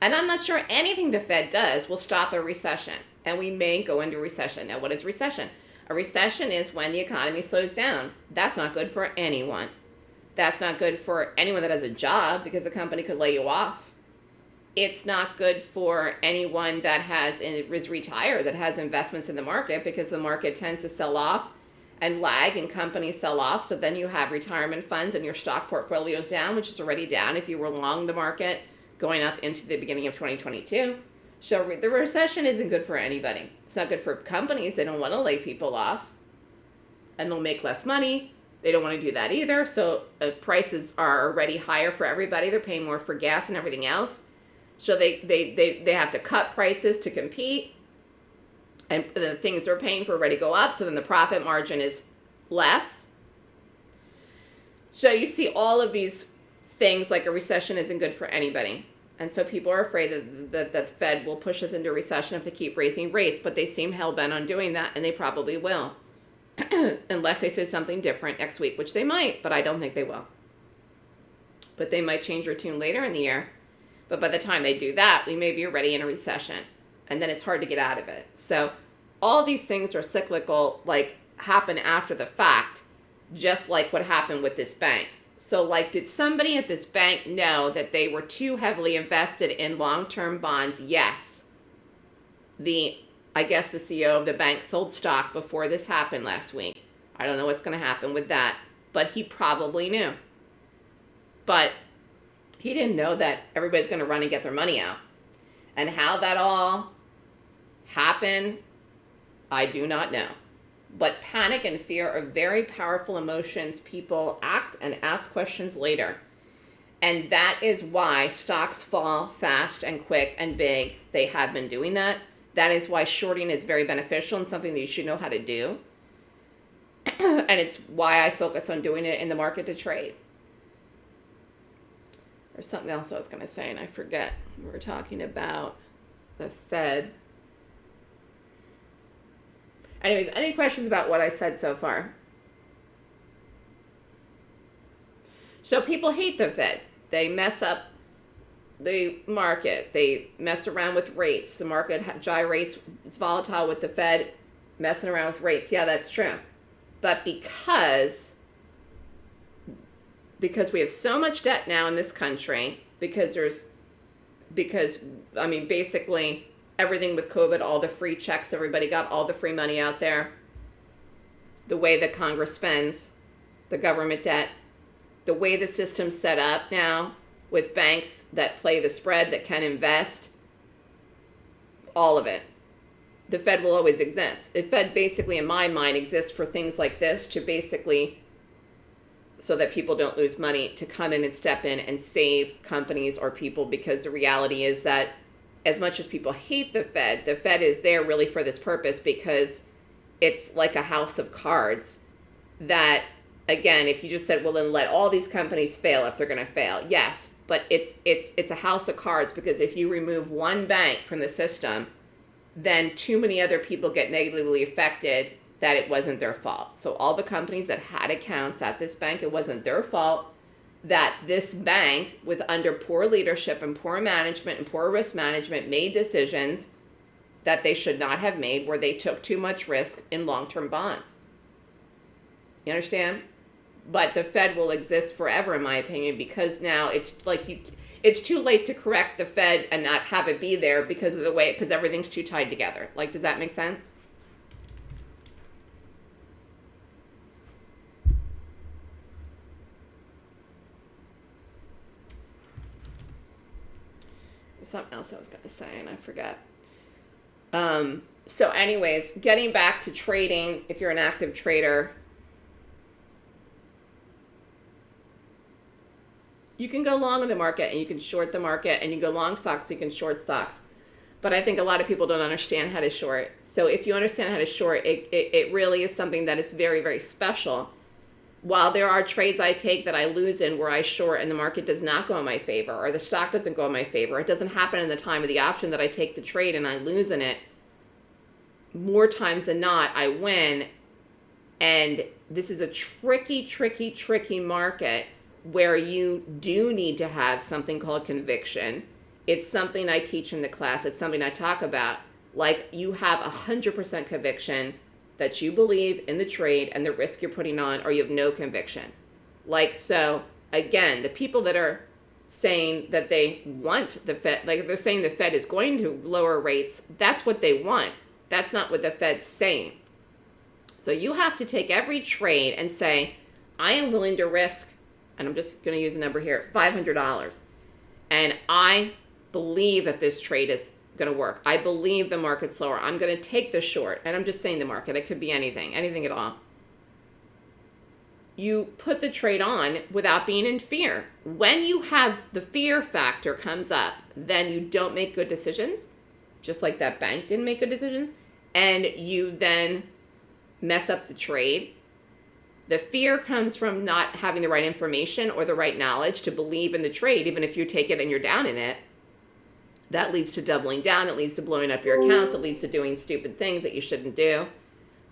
And I'm not sure anything the Fed does will stop a recession. And we may go into recession. Now, what is recession? A recession is when the economy slows down. That's not good for anyone. That's not good for anyone that has a job because the company could lay you off. It's not good for anyone that has is retired that has investments in the market because the market tends to sell off and lag and companies sell off. So then you have retirement funds and your stock portfolio is down, which is already down if you were long the market going up into the beginning of 2022. So the recession isn't good for anybody. It's not good for companies. They don't want to lay people off and they'll make less money. They don't want to do that either. So uh, prices are already higher for everybody. They're paying more for gas and everything else. So they, they, they, they have to cut prices to compete. And the things they're paying for already go up. So then the profit margin is less. So you see all of these things like a recession isn't good for anybody. And so people are afraid that, that, that the Fed will push us into recession if they keep raising rates, but they seem hell bent on doing that, and they probably will. [clears throat] Unless they say something different next week, which they might, but I don't think they will. But they might change their tune later in the year. But by the time they do that, we may be already in a recession. And then it's hard to get out of it. So all these things are cyclical, like happen after the fact, just like what happened with this bank. So, like, did somebody at this bank know that they were too heavily invested in long term bonds? Yes. The, I guess, the CEO of the bank sold stock before this happened last week. I don't know what's going to happen with that, but he probably knew. But he didn't know that everybody's going to run and get their money out. And how that all happened, I do not know. But panic and fear are very powerful emotions. People act and ask questions later. And that is why stocks fall fast and quick and big. They have been doing that. That is why shorting is very beneficial and something that you should know how to do. [clears throat] and it's why I focus on doing it in the market to trade. There's something else I was going to say, and I forget. We were talking about the Fed. Anyways, any questions about what I said so far? So people hate the Fed. They mess up the market. They mess around with rates. The market gyrates. It's volatile with the Fed messing around with rates. Yeah, that's true. But because because we have so much debt now in this country, because there's because I mean basically everything with COVID, all the free checks everybody got, all the free money out there, the way that Congress spends the government debt, the way the system's set up now with banks that play the spread that can invest, all of it. The Fed will always exist. The Fed basically in my mind exists for things like this to basically so that people don't lose money to come in and step in and save companies or people because the reality is that as much as people hate the Fed, the Fed is there really for this purpose because it's like a house of cards that again, if you just said, well then let all these companies fail if they're going to fail. Yes, but it's it's it's a house of cards because if you remove one bank from the system, then too many other people get negatively affected that it wasn't their fault. So all the companies that had accounts at this bank, it wasn't their fault that this bank with under poor leadership and poor management and poor risk management made decisions that they should not have made where they took too much risk in long-term bonds. You understand? But the Fed will exist forever in my opinion because now it's like you it's too late to correct the Fed and not have it be there because of the way because everything's too tied together. Like does that make sense? Something else I was going to say and I forget. Um, so anyways, getting back to trading, if you're an active trader, you can go long in the market and you can short the market and you go long stocks, you can short stocks. But I think a lot of people don't understand how to short. So if you understand how to short, it, it, it really is something that is very, very special while there are trades I take that I lose in where I short and the market does not go in my favor or the stock doesn't go in my favor, it doesn't happen in the time of the option that I take the trade and I lose in it. More times than not, I win. And this is a tricky, tricky, tricky market where you do need to have something called conviction. It's something I teach in the class. It's something I talk about. Like you have a 100% conviction that you believe in the trade and the risk you're putting on or you have no conviction. Like, so again, the people that are saying that they want the Fed, like they're saying the Fed is going to lower rates, that's what they want. That's not what the Fed's saying. So you have to take every trade and say, I am willing to risk, and I'm just going to use a number here, $500. And I believe that this trade is going to work. I believe the market's slower. I'm going to take the short. And I'm just saying the market. It could be anything, anything at all. You put the trade on without being in fear. When you have the fear factor comes up, then you don't make good decisions, just like that bank didn't make good decisions, and you then mess up the trade. The fear comes from not having the right information or the right knowledge to believe in the trade, even if you take it and you're down in it that leads to doubling down. It leads to blowing up your accounts. It leads to doing stupid things that you shouldn't do.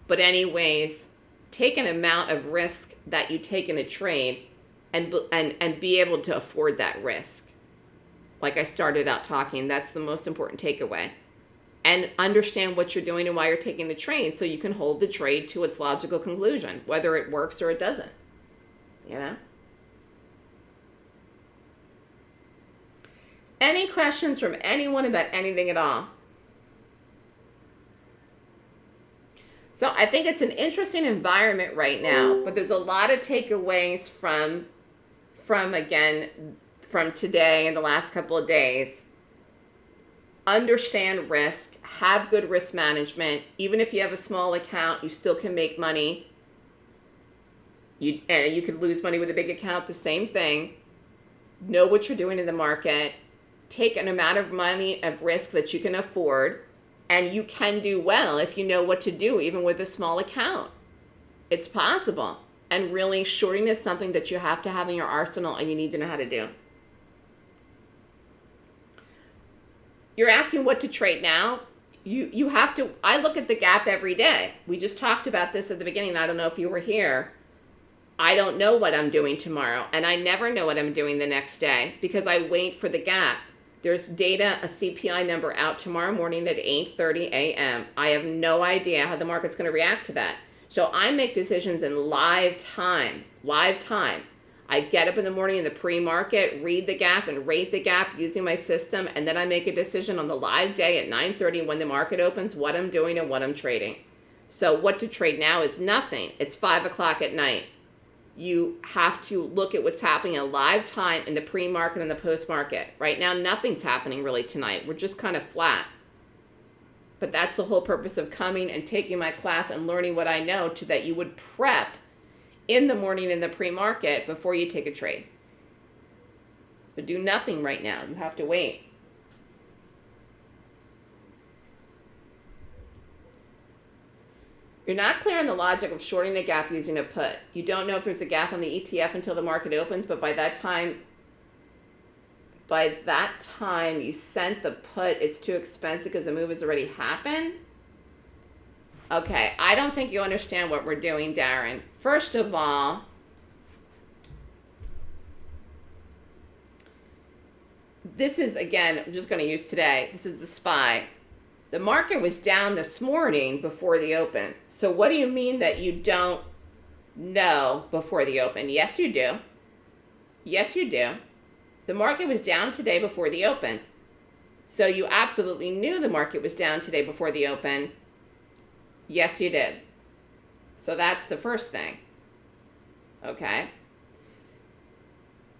But anyways, take an amount of risk that you take in a trade and, and, and be able to afford that risk. Like I started out talking, that's the most important takeaway. And understand what you're doing and why you're taking the trade so you can hold the trade to its logical conclusion, whether it works or it doesn't. You know? Any questions from anyone about anything at all? So I think it's an interesting environment right now, but there's a lot of takeaways from, from again, from today and the last couple of days. Understand risk, have good risk management. Even if you have a small account, you still can make money. You, and you could lose money with a big account, the same thing. Know what you're doing in the market take an amount of money of risk that you can afford and you can do well if you know what to do even with a small account. It's possible. And really shorting is something that you have to have in your arsenal and you need to know how to do. You're asking what to trade now. You you have to i look at the gap every day. We just talked about this at the beginning. I don't know if you were here. I don't know what I'm doing tomorrow, and I never know what I'm doing the next day because I wait for the gap. There's data, a CPI number out tomorrow morning at 8.30 a.m. I have no idea how the market's going to react to that. So I make decisions in live time, live time. I get up in the morning in the pre-market, read the gap and rate the gap using my system, and then I make a decision on the live day at 9:30 when the market opens, what I'm doing and what I'm trading. So what to trade now is nothing. It's five o'clock at night. You have to look at what's happening in live time in the pre-market and the post-market. Right now, nothing's happening really tonight. We're just kind of flat. But that's the whole purpose of coming and taking my class and learning what I know to that you would prep in the morning in the pre-market before you take a trade. But do nothing right now. You have to wait. You're not clear on the logic of shorting a gap using a put. You don't know if there's a gap on the ETF until the market opens, but by that time, by that time you sent the put, it's too expensive because the move has already happened. Okay, I don't think you understand what we're doing, Darren. First of all, this is, again, I'm just going to use today. This is the SPY. The market was down this morning before the open. So what do you mean that you don't know before the open? Yes, you do. Yes, you do. The market was down today before the open. So you absolutely knew the market was down today before the open. Yes, you did. So that's the first thing. Okay.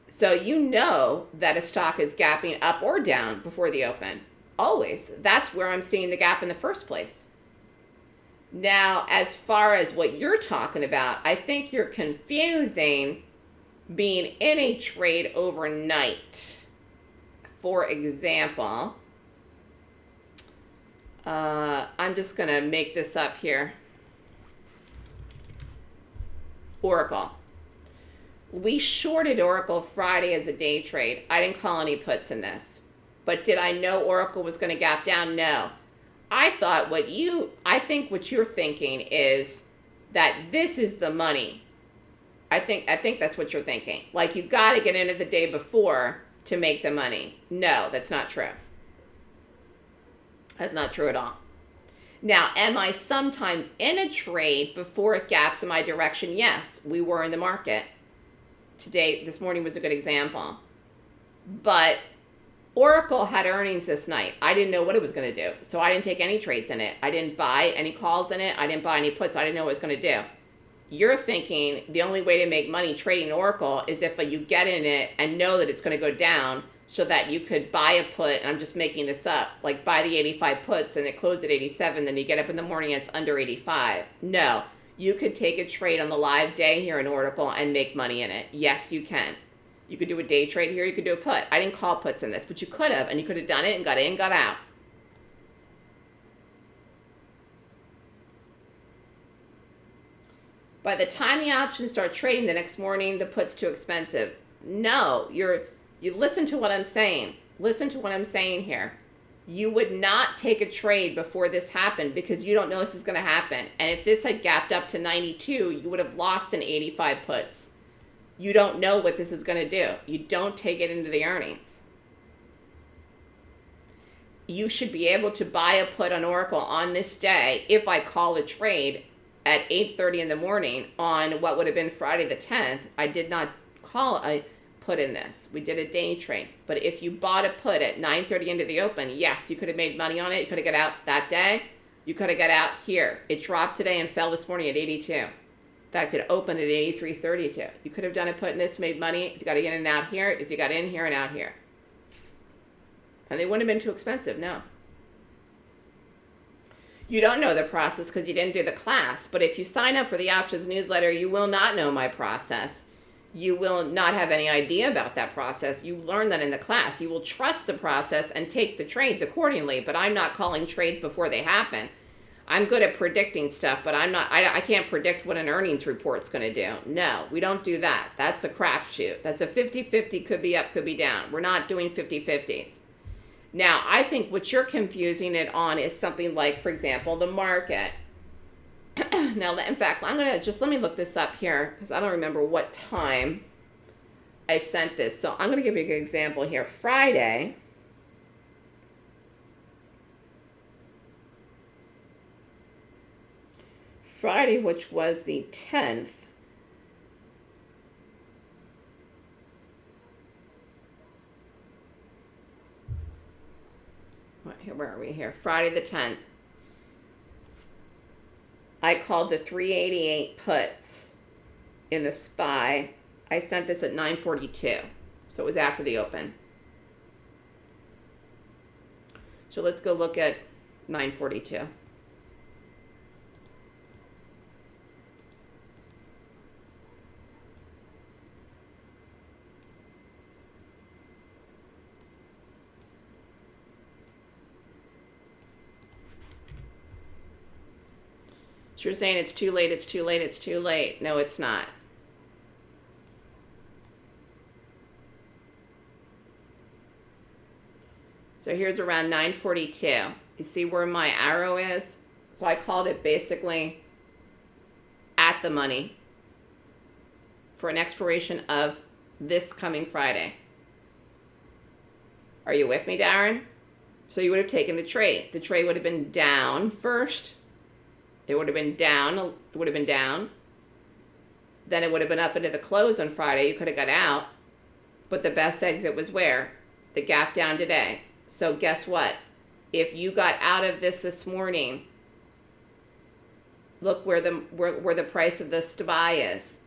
So you know that a stock is gapping up or down before the open. Always. That's where I'm seeing the gap in the first place. Now, as far as what you're talking about, I think you're confusing being in a trade overnight. For example, uh, I'm just going to make this up here. Oracle. We shorted Oracle Friday as a day trade. I didn't call any puts in this. But did I know Oracle was going to gap down? No. I thought what you, I think what you're thinking is that this is the money. I think, I think that's what you're thinking. Like you got to get in it the day before to make the money. No, that's not true. That's not true at all. Now, am I sometimes in a trade before it gaps in my direction? Yes, we were in the market. Today, this morning was a good example. But Oracle had earnings this night. I didn't know what it was going to do. So I didn't take any trades in it. I didn't buy any calls in it. I didn't buy any puts. I didn't know what it was going to do. You're thinking the only way to make money trading Oracle is if uh, you get in it and know that it's going to go down so that you could buy a put. And I'm just making this up. Like buy the 85 puts and it closed at 87. Then you get up in the morning and it's under 85. No. You could take a trade on the live day here in Oracle and make money in it. Yes, you can. You could do a day trade here. You could do a put. I didn't call puts in this, but you could have, and you could have done it and got in, got out. By the time the options start trading the next morning, the put's too expensive. No, you're you listen to what I'm saying. Listen to what I'm saying here. You would not take a trade before this happened because you don't know this is going to happen. And if this had gapped up to 92, you would have lost an 85 puts you don't know what this is going to do. You don't take it into the earnings. You should be able to buy a put on Oracle on this day if I call a trade at 8.30 in the morning on what would have been Friday the 10th. I did not call a put in this. We did a day trade. But if you bought a put at 9.30 into the open, yes, you could have made money on it. You could have got out that day. You could have got out here. It dropped today and fell this morning at 82. In fact, it opened at 83.32. You could have done it, put in this, made money if you got to get in and out here, if you got in here and out here. And they wouldn't have been too expensive, no. You don't know the process because you didn't do the class, but if you sign up for the options newsletter, you will not know my process. You will not have any idea about that process. You learn that in the class. You will trust the process and take the trades accordingly, but I'm not calling trades before they happen. I'm good at predicting stuff, but I'm not, I, I can't predict what an earnings report's going to do. No, we don't do that. That's a crapshoot. That's a 50-50, could be up, could be down. We're not doing 50-50s. Now, I think what you're confusing it on is something like, for example, the market. [clears throat] now, in fact, I'm going to just, let me look this up here because I don't remember what time I sent this. So I'm going to give you an example here. Friday, Friday, which was the 10th, where are we here? Friday the 10th. I called the 388 puts in the SPY. I sent this at 942. So it was after the open. So let's go look at 942. So you're saying it's too late, it's too late, it's too late. No, it's not. So here's around 942. You see where my arrow is? So I called it basically at the money for an expiration of this coming Friday. Are you with me, Darren? So you would have taken the trade. The trade would have been down first it would have been down. It would have been down. Then it would have been up into the close on Friday. You could have got out. But the best exit was where? The gap down today. So guess what? If you got out of this this morning, look where the where, where the price of the SPY is.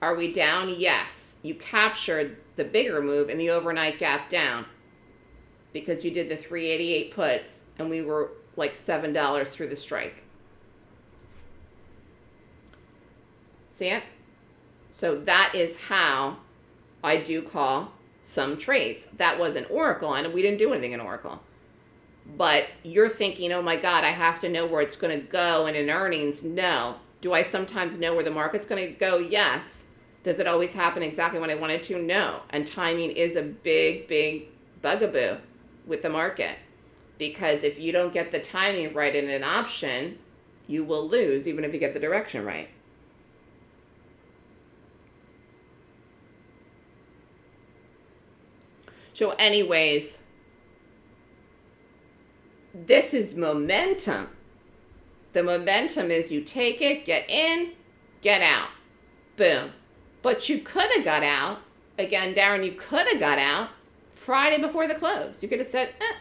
Are we down? Yes. You captured the bigger move in the overnight gap down because you did the 388 puts and we were like $7 through the strike. See it? So that is how I do call some trades. That was an Oracle, and we didn't do anything in Oracle. But you're thinking, oh my God, I have to know where it's going to go and in earnings. No. Do I sometimes know where the market's going to go? Yes. Does it always happen exactly when I wanted to? No. And timing is a big, big bugaboo with the market. Because if you don't get the timing right in an option, you will lose even if you get the direction right. So anyways, this is momentum. The momentum is you take it, get in, get out. Boom. But you could have got out. Again, Darren, you could have got out Friday before the close. You could have said, eh,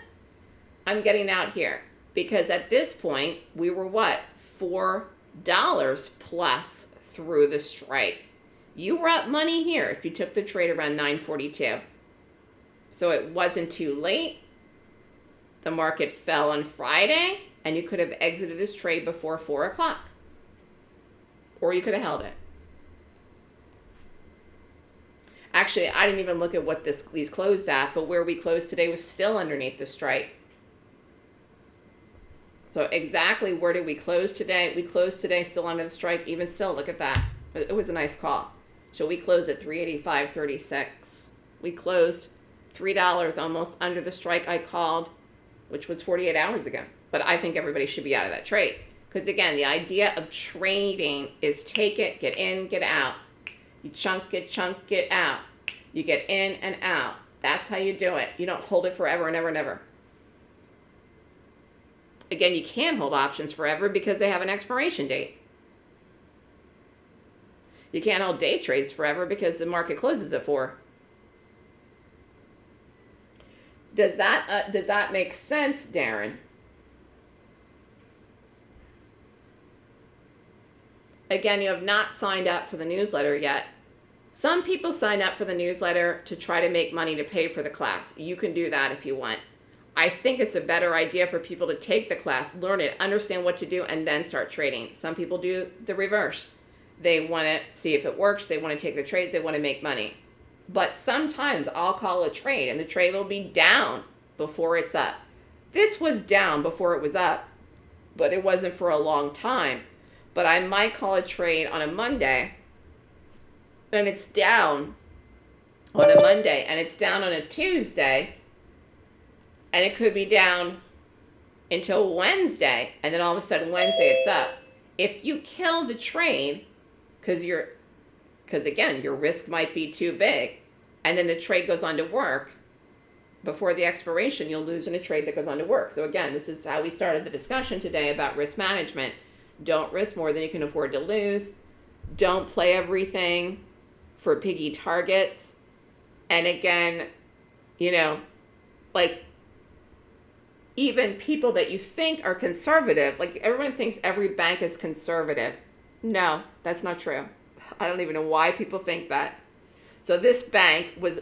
I'm getting out here. Because at this point, we were what? $4 plus through the strike. You were up money here if you took the trade around 942. So it wasn't too late. The market fell on Friday, and you could have exited this trade before 4 o'clock. Or you could have held it. Actually, I didn't even look at what this these closed at, but where we closed today was still underneath the strike. So exactly where did we close today? We closed today still under the strike. Even still, look at that. It was a nice call. So we closed at 385.36. We closed $3 almost under the strike I called, which was 48 hours ago. But I think everybody should be out of that trade. Because again, the idea of trading is take it, get in, get out. You chunk it, chunk it out. You get in and out. That's how you do it. You don't hold it forever and ever and ever. Again, you can't hold options forever because they have an expiration date. You can't hold day trades forever because the market closes at 4. Does that uh, does that make sense, Darren? Again, you have not signed up for the newsletter yet. Some people sign up for the newsletter to try to make money to pay for the class. You can do that if you want. I think it's a better idea for people to take the class, learn it, understand what to do, and then start trading. Some people do the reverse. They want to see if it works. They want to take the trades. They want to make money. But sometimes I'll call a trade and the trade will be down before it's up. This was down before it was up, but it wasn't for a long time. But I might call a trade on a Monday and it's down on a Monday and it's down on a Tuesday and it could be down until Wednesday and then all of a sudden Wednesday it's up. If you kill the trade because you're because again, your risk might be too big. And then the trade goes on to work. Before the expiration, you'll lose in a trade that goes on to work. So again, this is how we started the discussion today about risk management. Don't risk more than you can afford to lose. Don't play everything for piggy targets. And again, you know, like even people that you think are conservative, like everyone thinks every bank is conservative. No, that's not true. I don't even know why people think that. So this bank was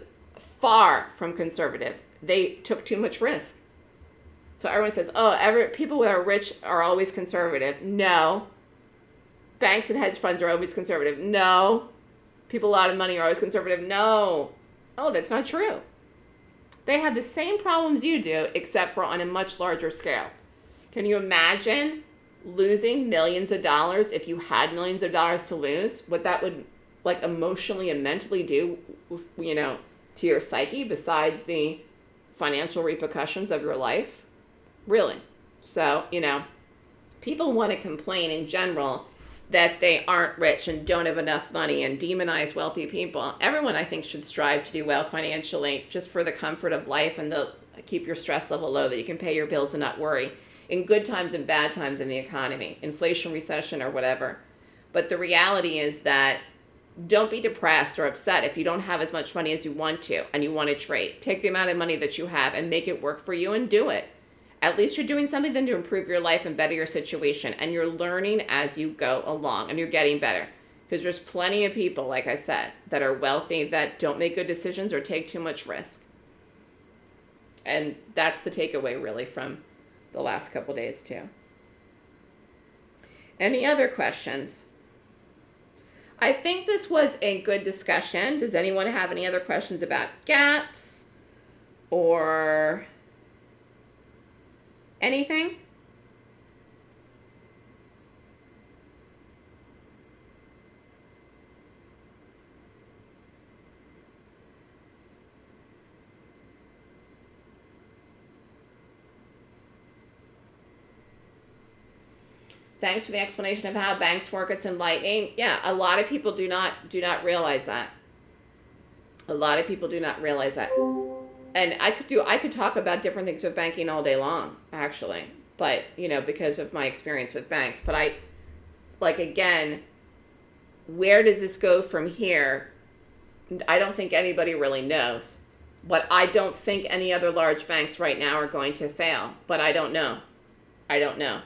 far from conservative. They took too much risk. So everyone says, "Oh, every people that are rich are always conservative." No. Banks and hedge funds are always conservative. No. People a lot of money are always conservative. No. Oh, that's not true. They have the same problems you do, except for on a much larger scale. Can you imagine losing millions of dollars if you had millions of dollars to lose? What that would like emotionally and mentally do, you know, to your psyche besides the financial repercussions of your life? Really. So, you know, people want to complain in general that they aren't rich and don't have enough money and demonize wealthy people. Everyone, I think, should strive to do well financially just for the comfort of life and to keep your stress level low that you can pay your bills and not worry in good times and bad times in the economy, inflation, recession, or whatever. But the reality is that don't be depressed or upset if you don't have as much money as you want to and you want to trade. Take the amount of money that you have and make it work for you and do it at least you're doing something then to improve your life and better your situation and you're learning as you go along and you're getting better because there's plenty of people like i said that are wealthy that don't make good decisions or take too much risk and that's the takeaway really from the last couple days too. Any other questions? I think this was a good discussion. Does anyone have any other questions about gaps or Anything? Thanks for the explanation of how banks work. It's enlightening. Yeah, a lot of people do not do not realize that. A lot of people do not realize that and I could do I could talk about different things with banking all day long, actually. But, you know, because of my experience with banks. But I like again, where does this go from here? I don't think anybody really knows. But I don't think any other large banks right now are going to fail. But I don't know. I don't know.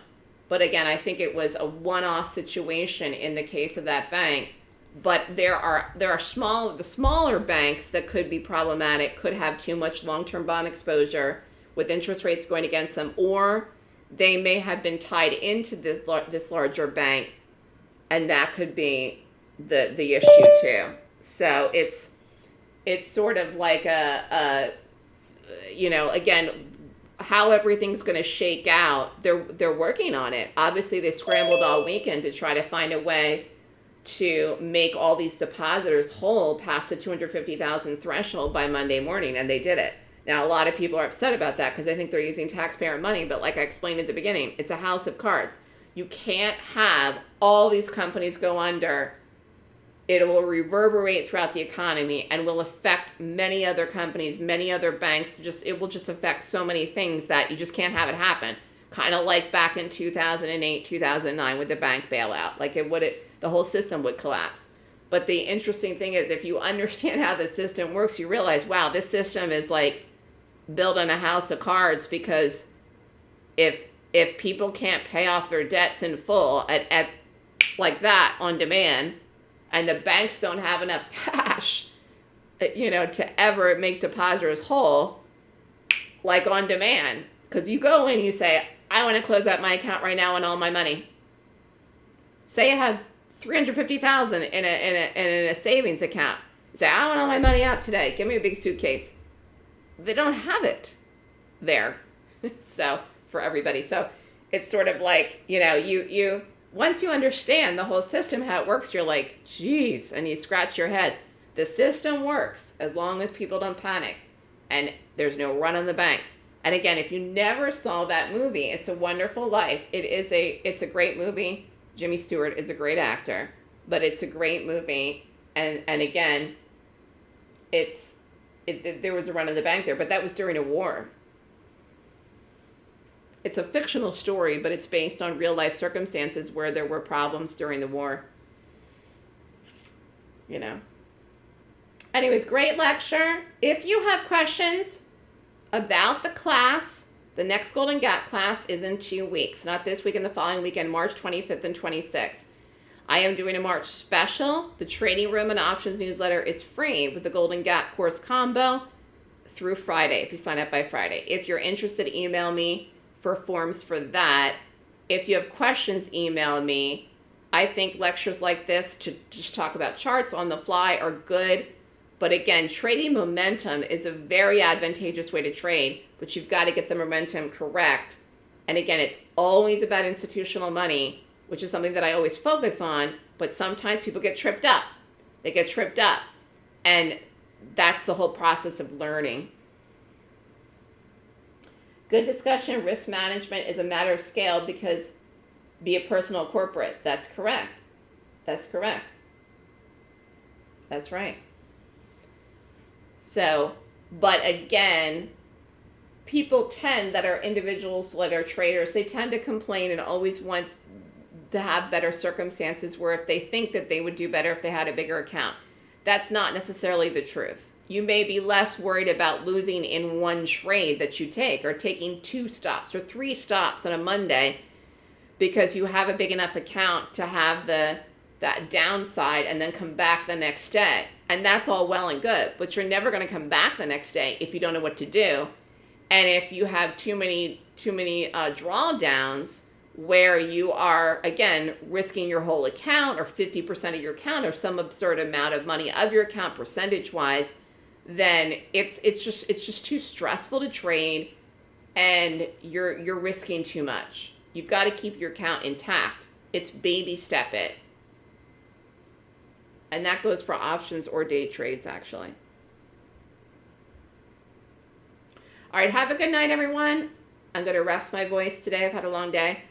But again, I think it was a one off situation in the case of that bank. But there are there are small the smaller banks that could be problematic could have too much long-term bond exposure with interest rates going against them or they may have been tied into this this larger bank and that could be the the issue too. So it's it's sort of like a, a you know again how everything's going to shake out they're they're working on it obviously they scrambled all weekend to try to find a way to make all these depositors whole past the 250,000 threshold by Monday morning, and they did it. Now, a lot of people are upset about that because I think they're using taxpayer money, but like I explained at the beginning, it's a house of cards. You can't have all these companies go under. It will reverberate throughout the economy and will affect many other companies, many other banks. Just it will just affect so many things that you just can't have it happen. Kind of like back in 2008, 2009 with the bank bailout. Like it would it the whole system would collapse. But the interesting thing is, if you [laughs] understand how the system works, you realize, wow, this system is like building a house of cards because if if people can't pay off their debts in full at, at like that on demand, and the banks don't have enough [laughs] cash, you know, to ever make depositors whole, like on demand, because you go in, you say, I want to close out my account right now and all my money. Say I have 350,000 in a, in a, in a savings account. You say, I want all my money out today. Give me a big suitcase. They don't have it there. [laughs] so for everybody. So it's sort of like, you know, you, you, once you understand the whole system, how it works, you're like, geez, and you scratch your head. The system works as long as people don't panic and there's no run on the banks. And again, if you never saw that movie, It's a Wonderful Life. It is a it's a great movie. Jimmy Stewart is a great actor, but it's a great movie. And and again, it's it, there was a run on the bank there, but that was during a war. It's a fictional story, but it's based on real life circumstances where there were problems during the war. You know. Anyways, great lecture. If you have questions about the class, The next Golden Gap class is in two weeks, not this week and the following weekend, March 25th and 26th. I am doing a March special. The Trading Room and Options newsletter is free with the Golden Gap course combo through Friday if you sign up by Friday. If you're interested, email me for forms for that. If you have questions, email me. I think lectures like this to just talk about charts on the fly are good. But again, trading momentum is a very advantageous way to trade, but you've got to get the momentum correct. And again, it's always about institutional money which is something that I always focus on, but sometimes people get tripped up. They get tripped up. And that's the whole process of learning. Good discussion, risk management is a matter of scale because be a personal corporate. That's correct. That's correct. That's right. So, but again, people tend that are individuals that are traders, they tend to complain and always want to have better circumstances where if they think that they would do better if they had a bigger account. That's not necessarily the truth. You may be less worried about losing in one trade that you take or taking two stops or three stops on a Monday because you have a big enough account to have the that downside and then come back the next day. And that's all well and good, but you're never going to come back the next day if you don't know what to do. And if you have too many too many uh, drawdowns, where you are again risking your whole account or 50% of your account or some absurd amount of money of your account percentage wise then it's it's just it's just too stressful to trade and you're you're risking too much. You've got to keep your account intact. It's baby step it. And that goes for options or day trades actually. All right have a good night everyone. I'm going to rest my voice today. I've had a long day.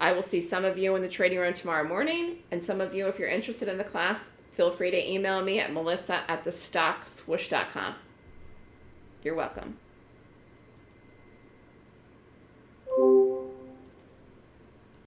I will see some of you in the trading room tomorrow morning, and some of you, if you're interested in the class, feel free to email me at melissa at. You're welcome.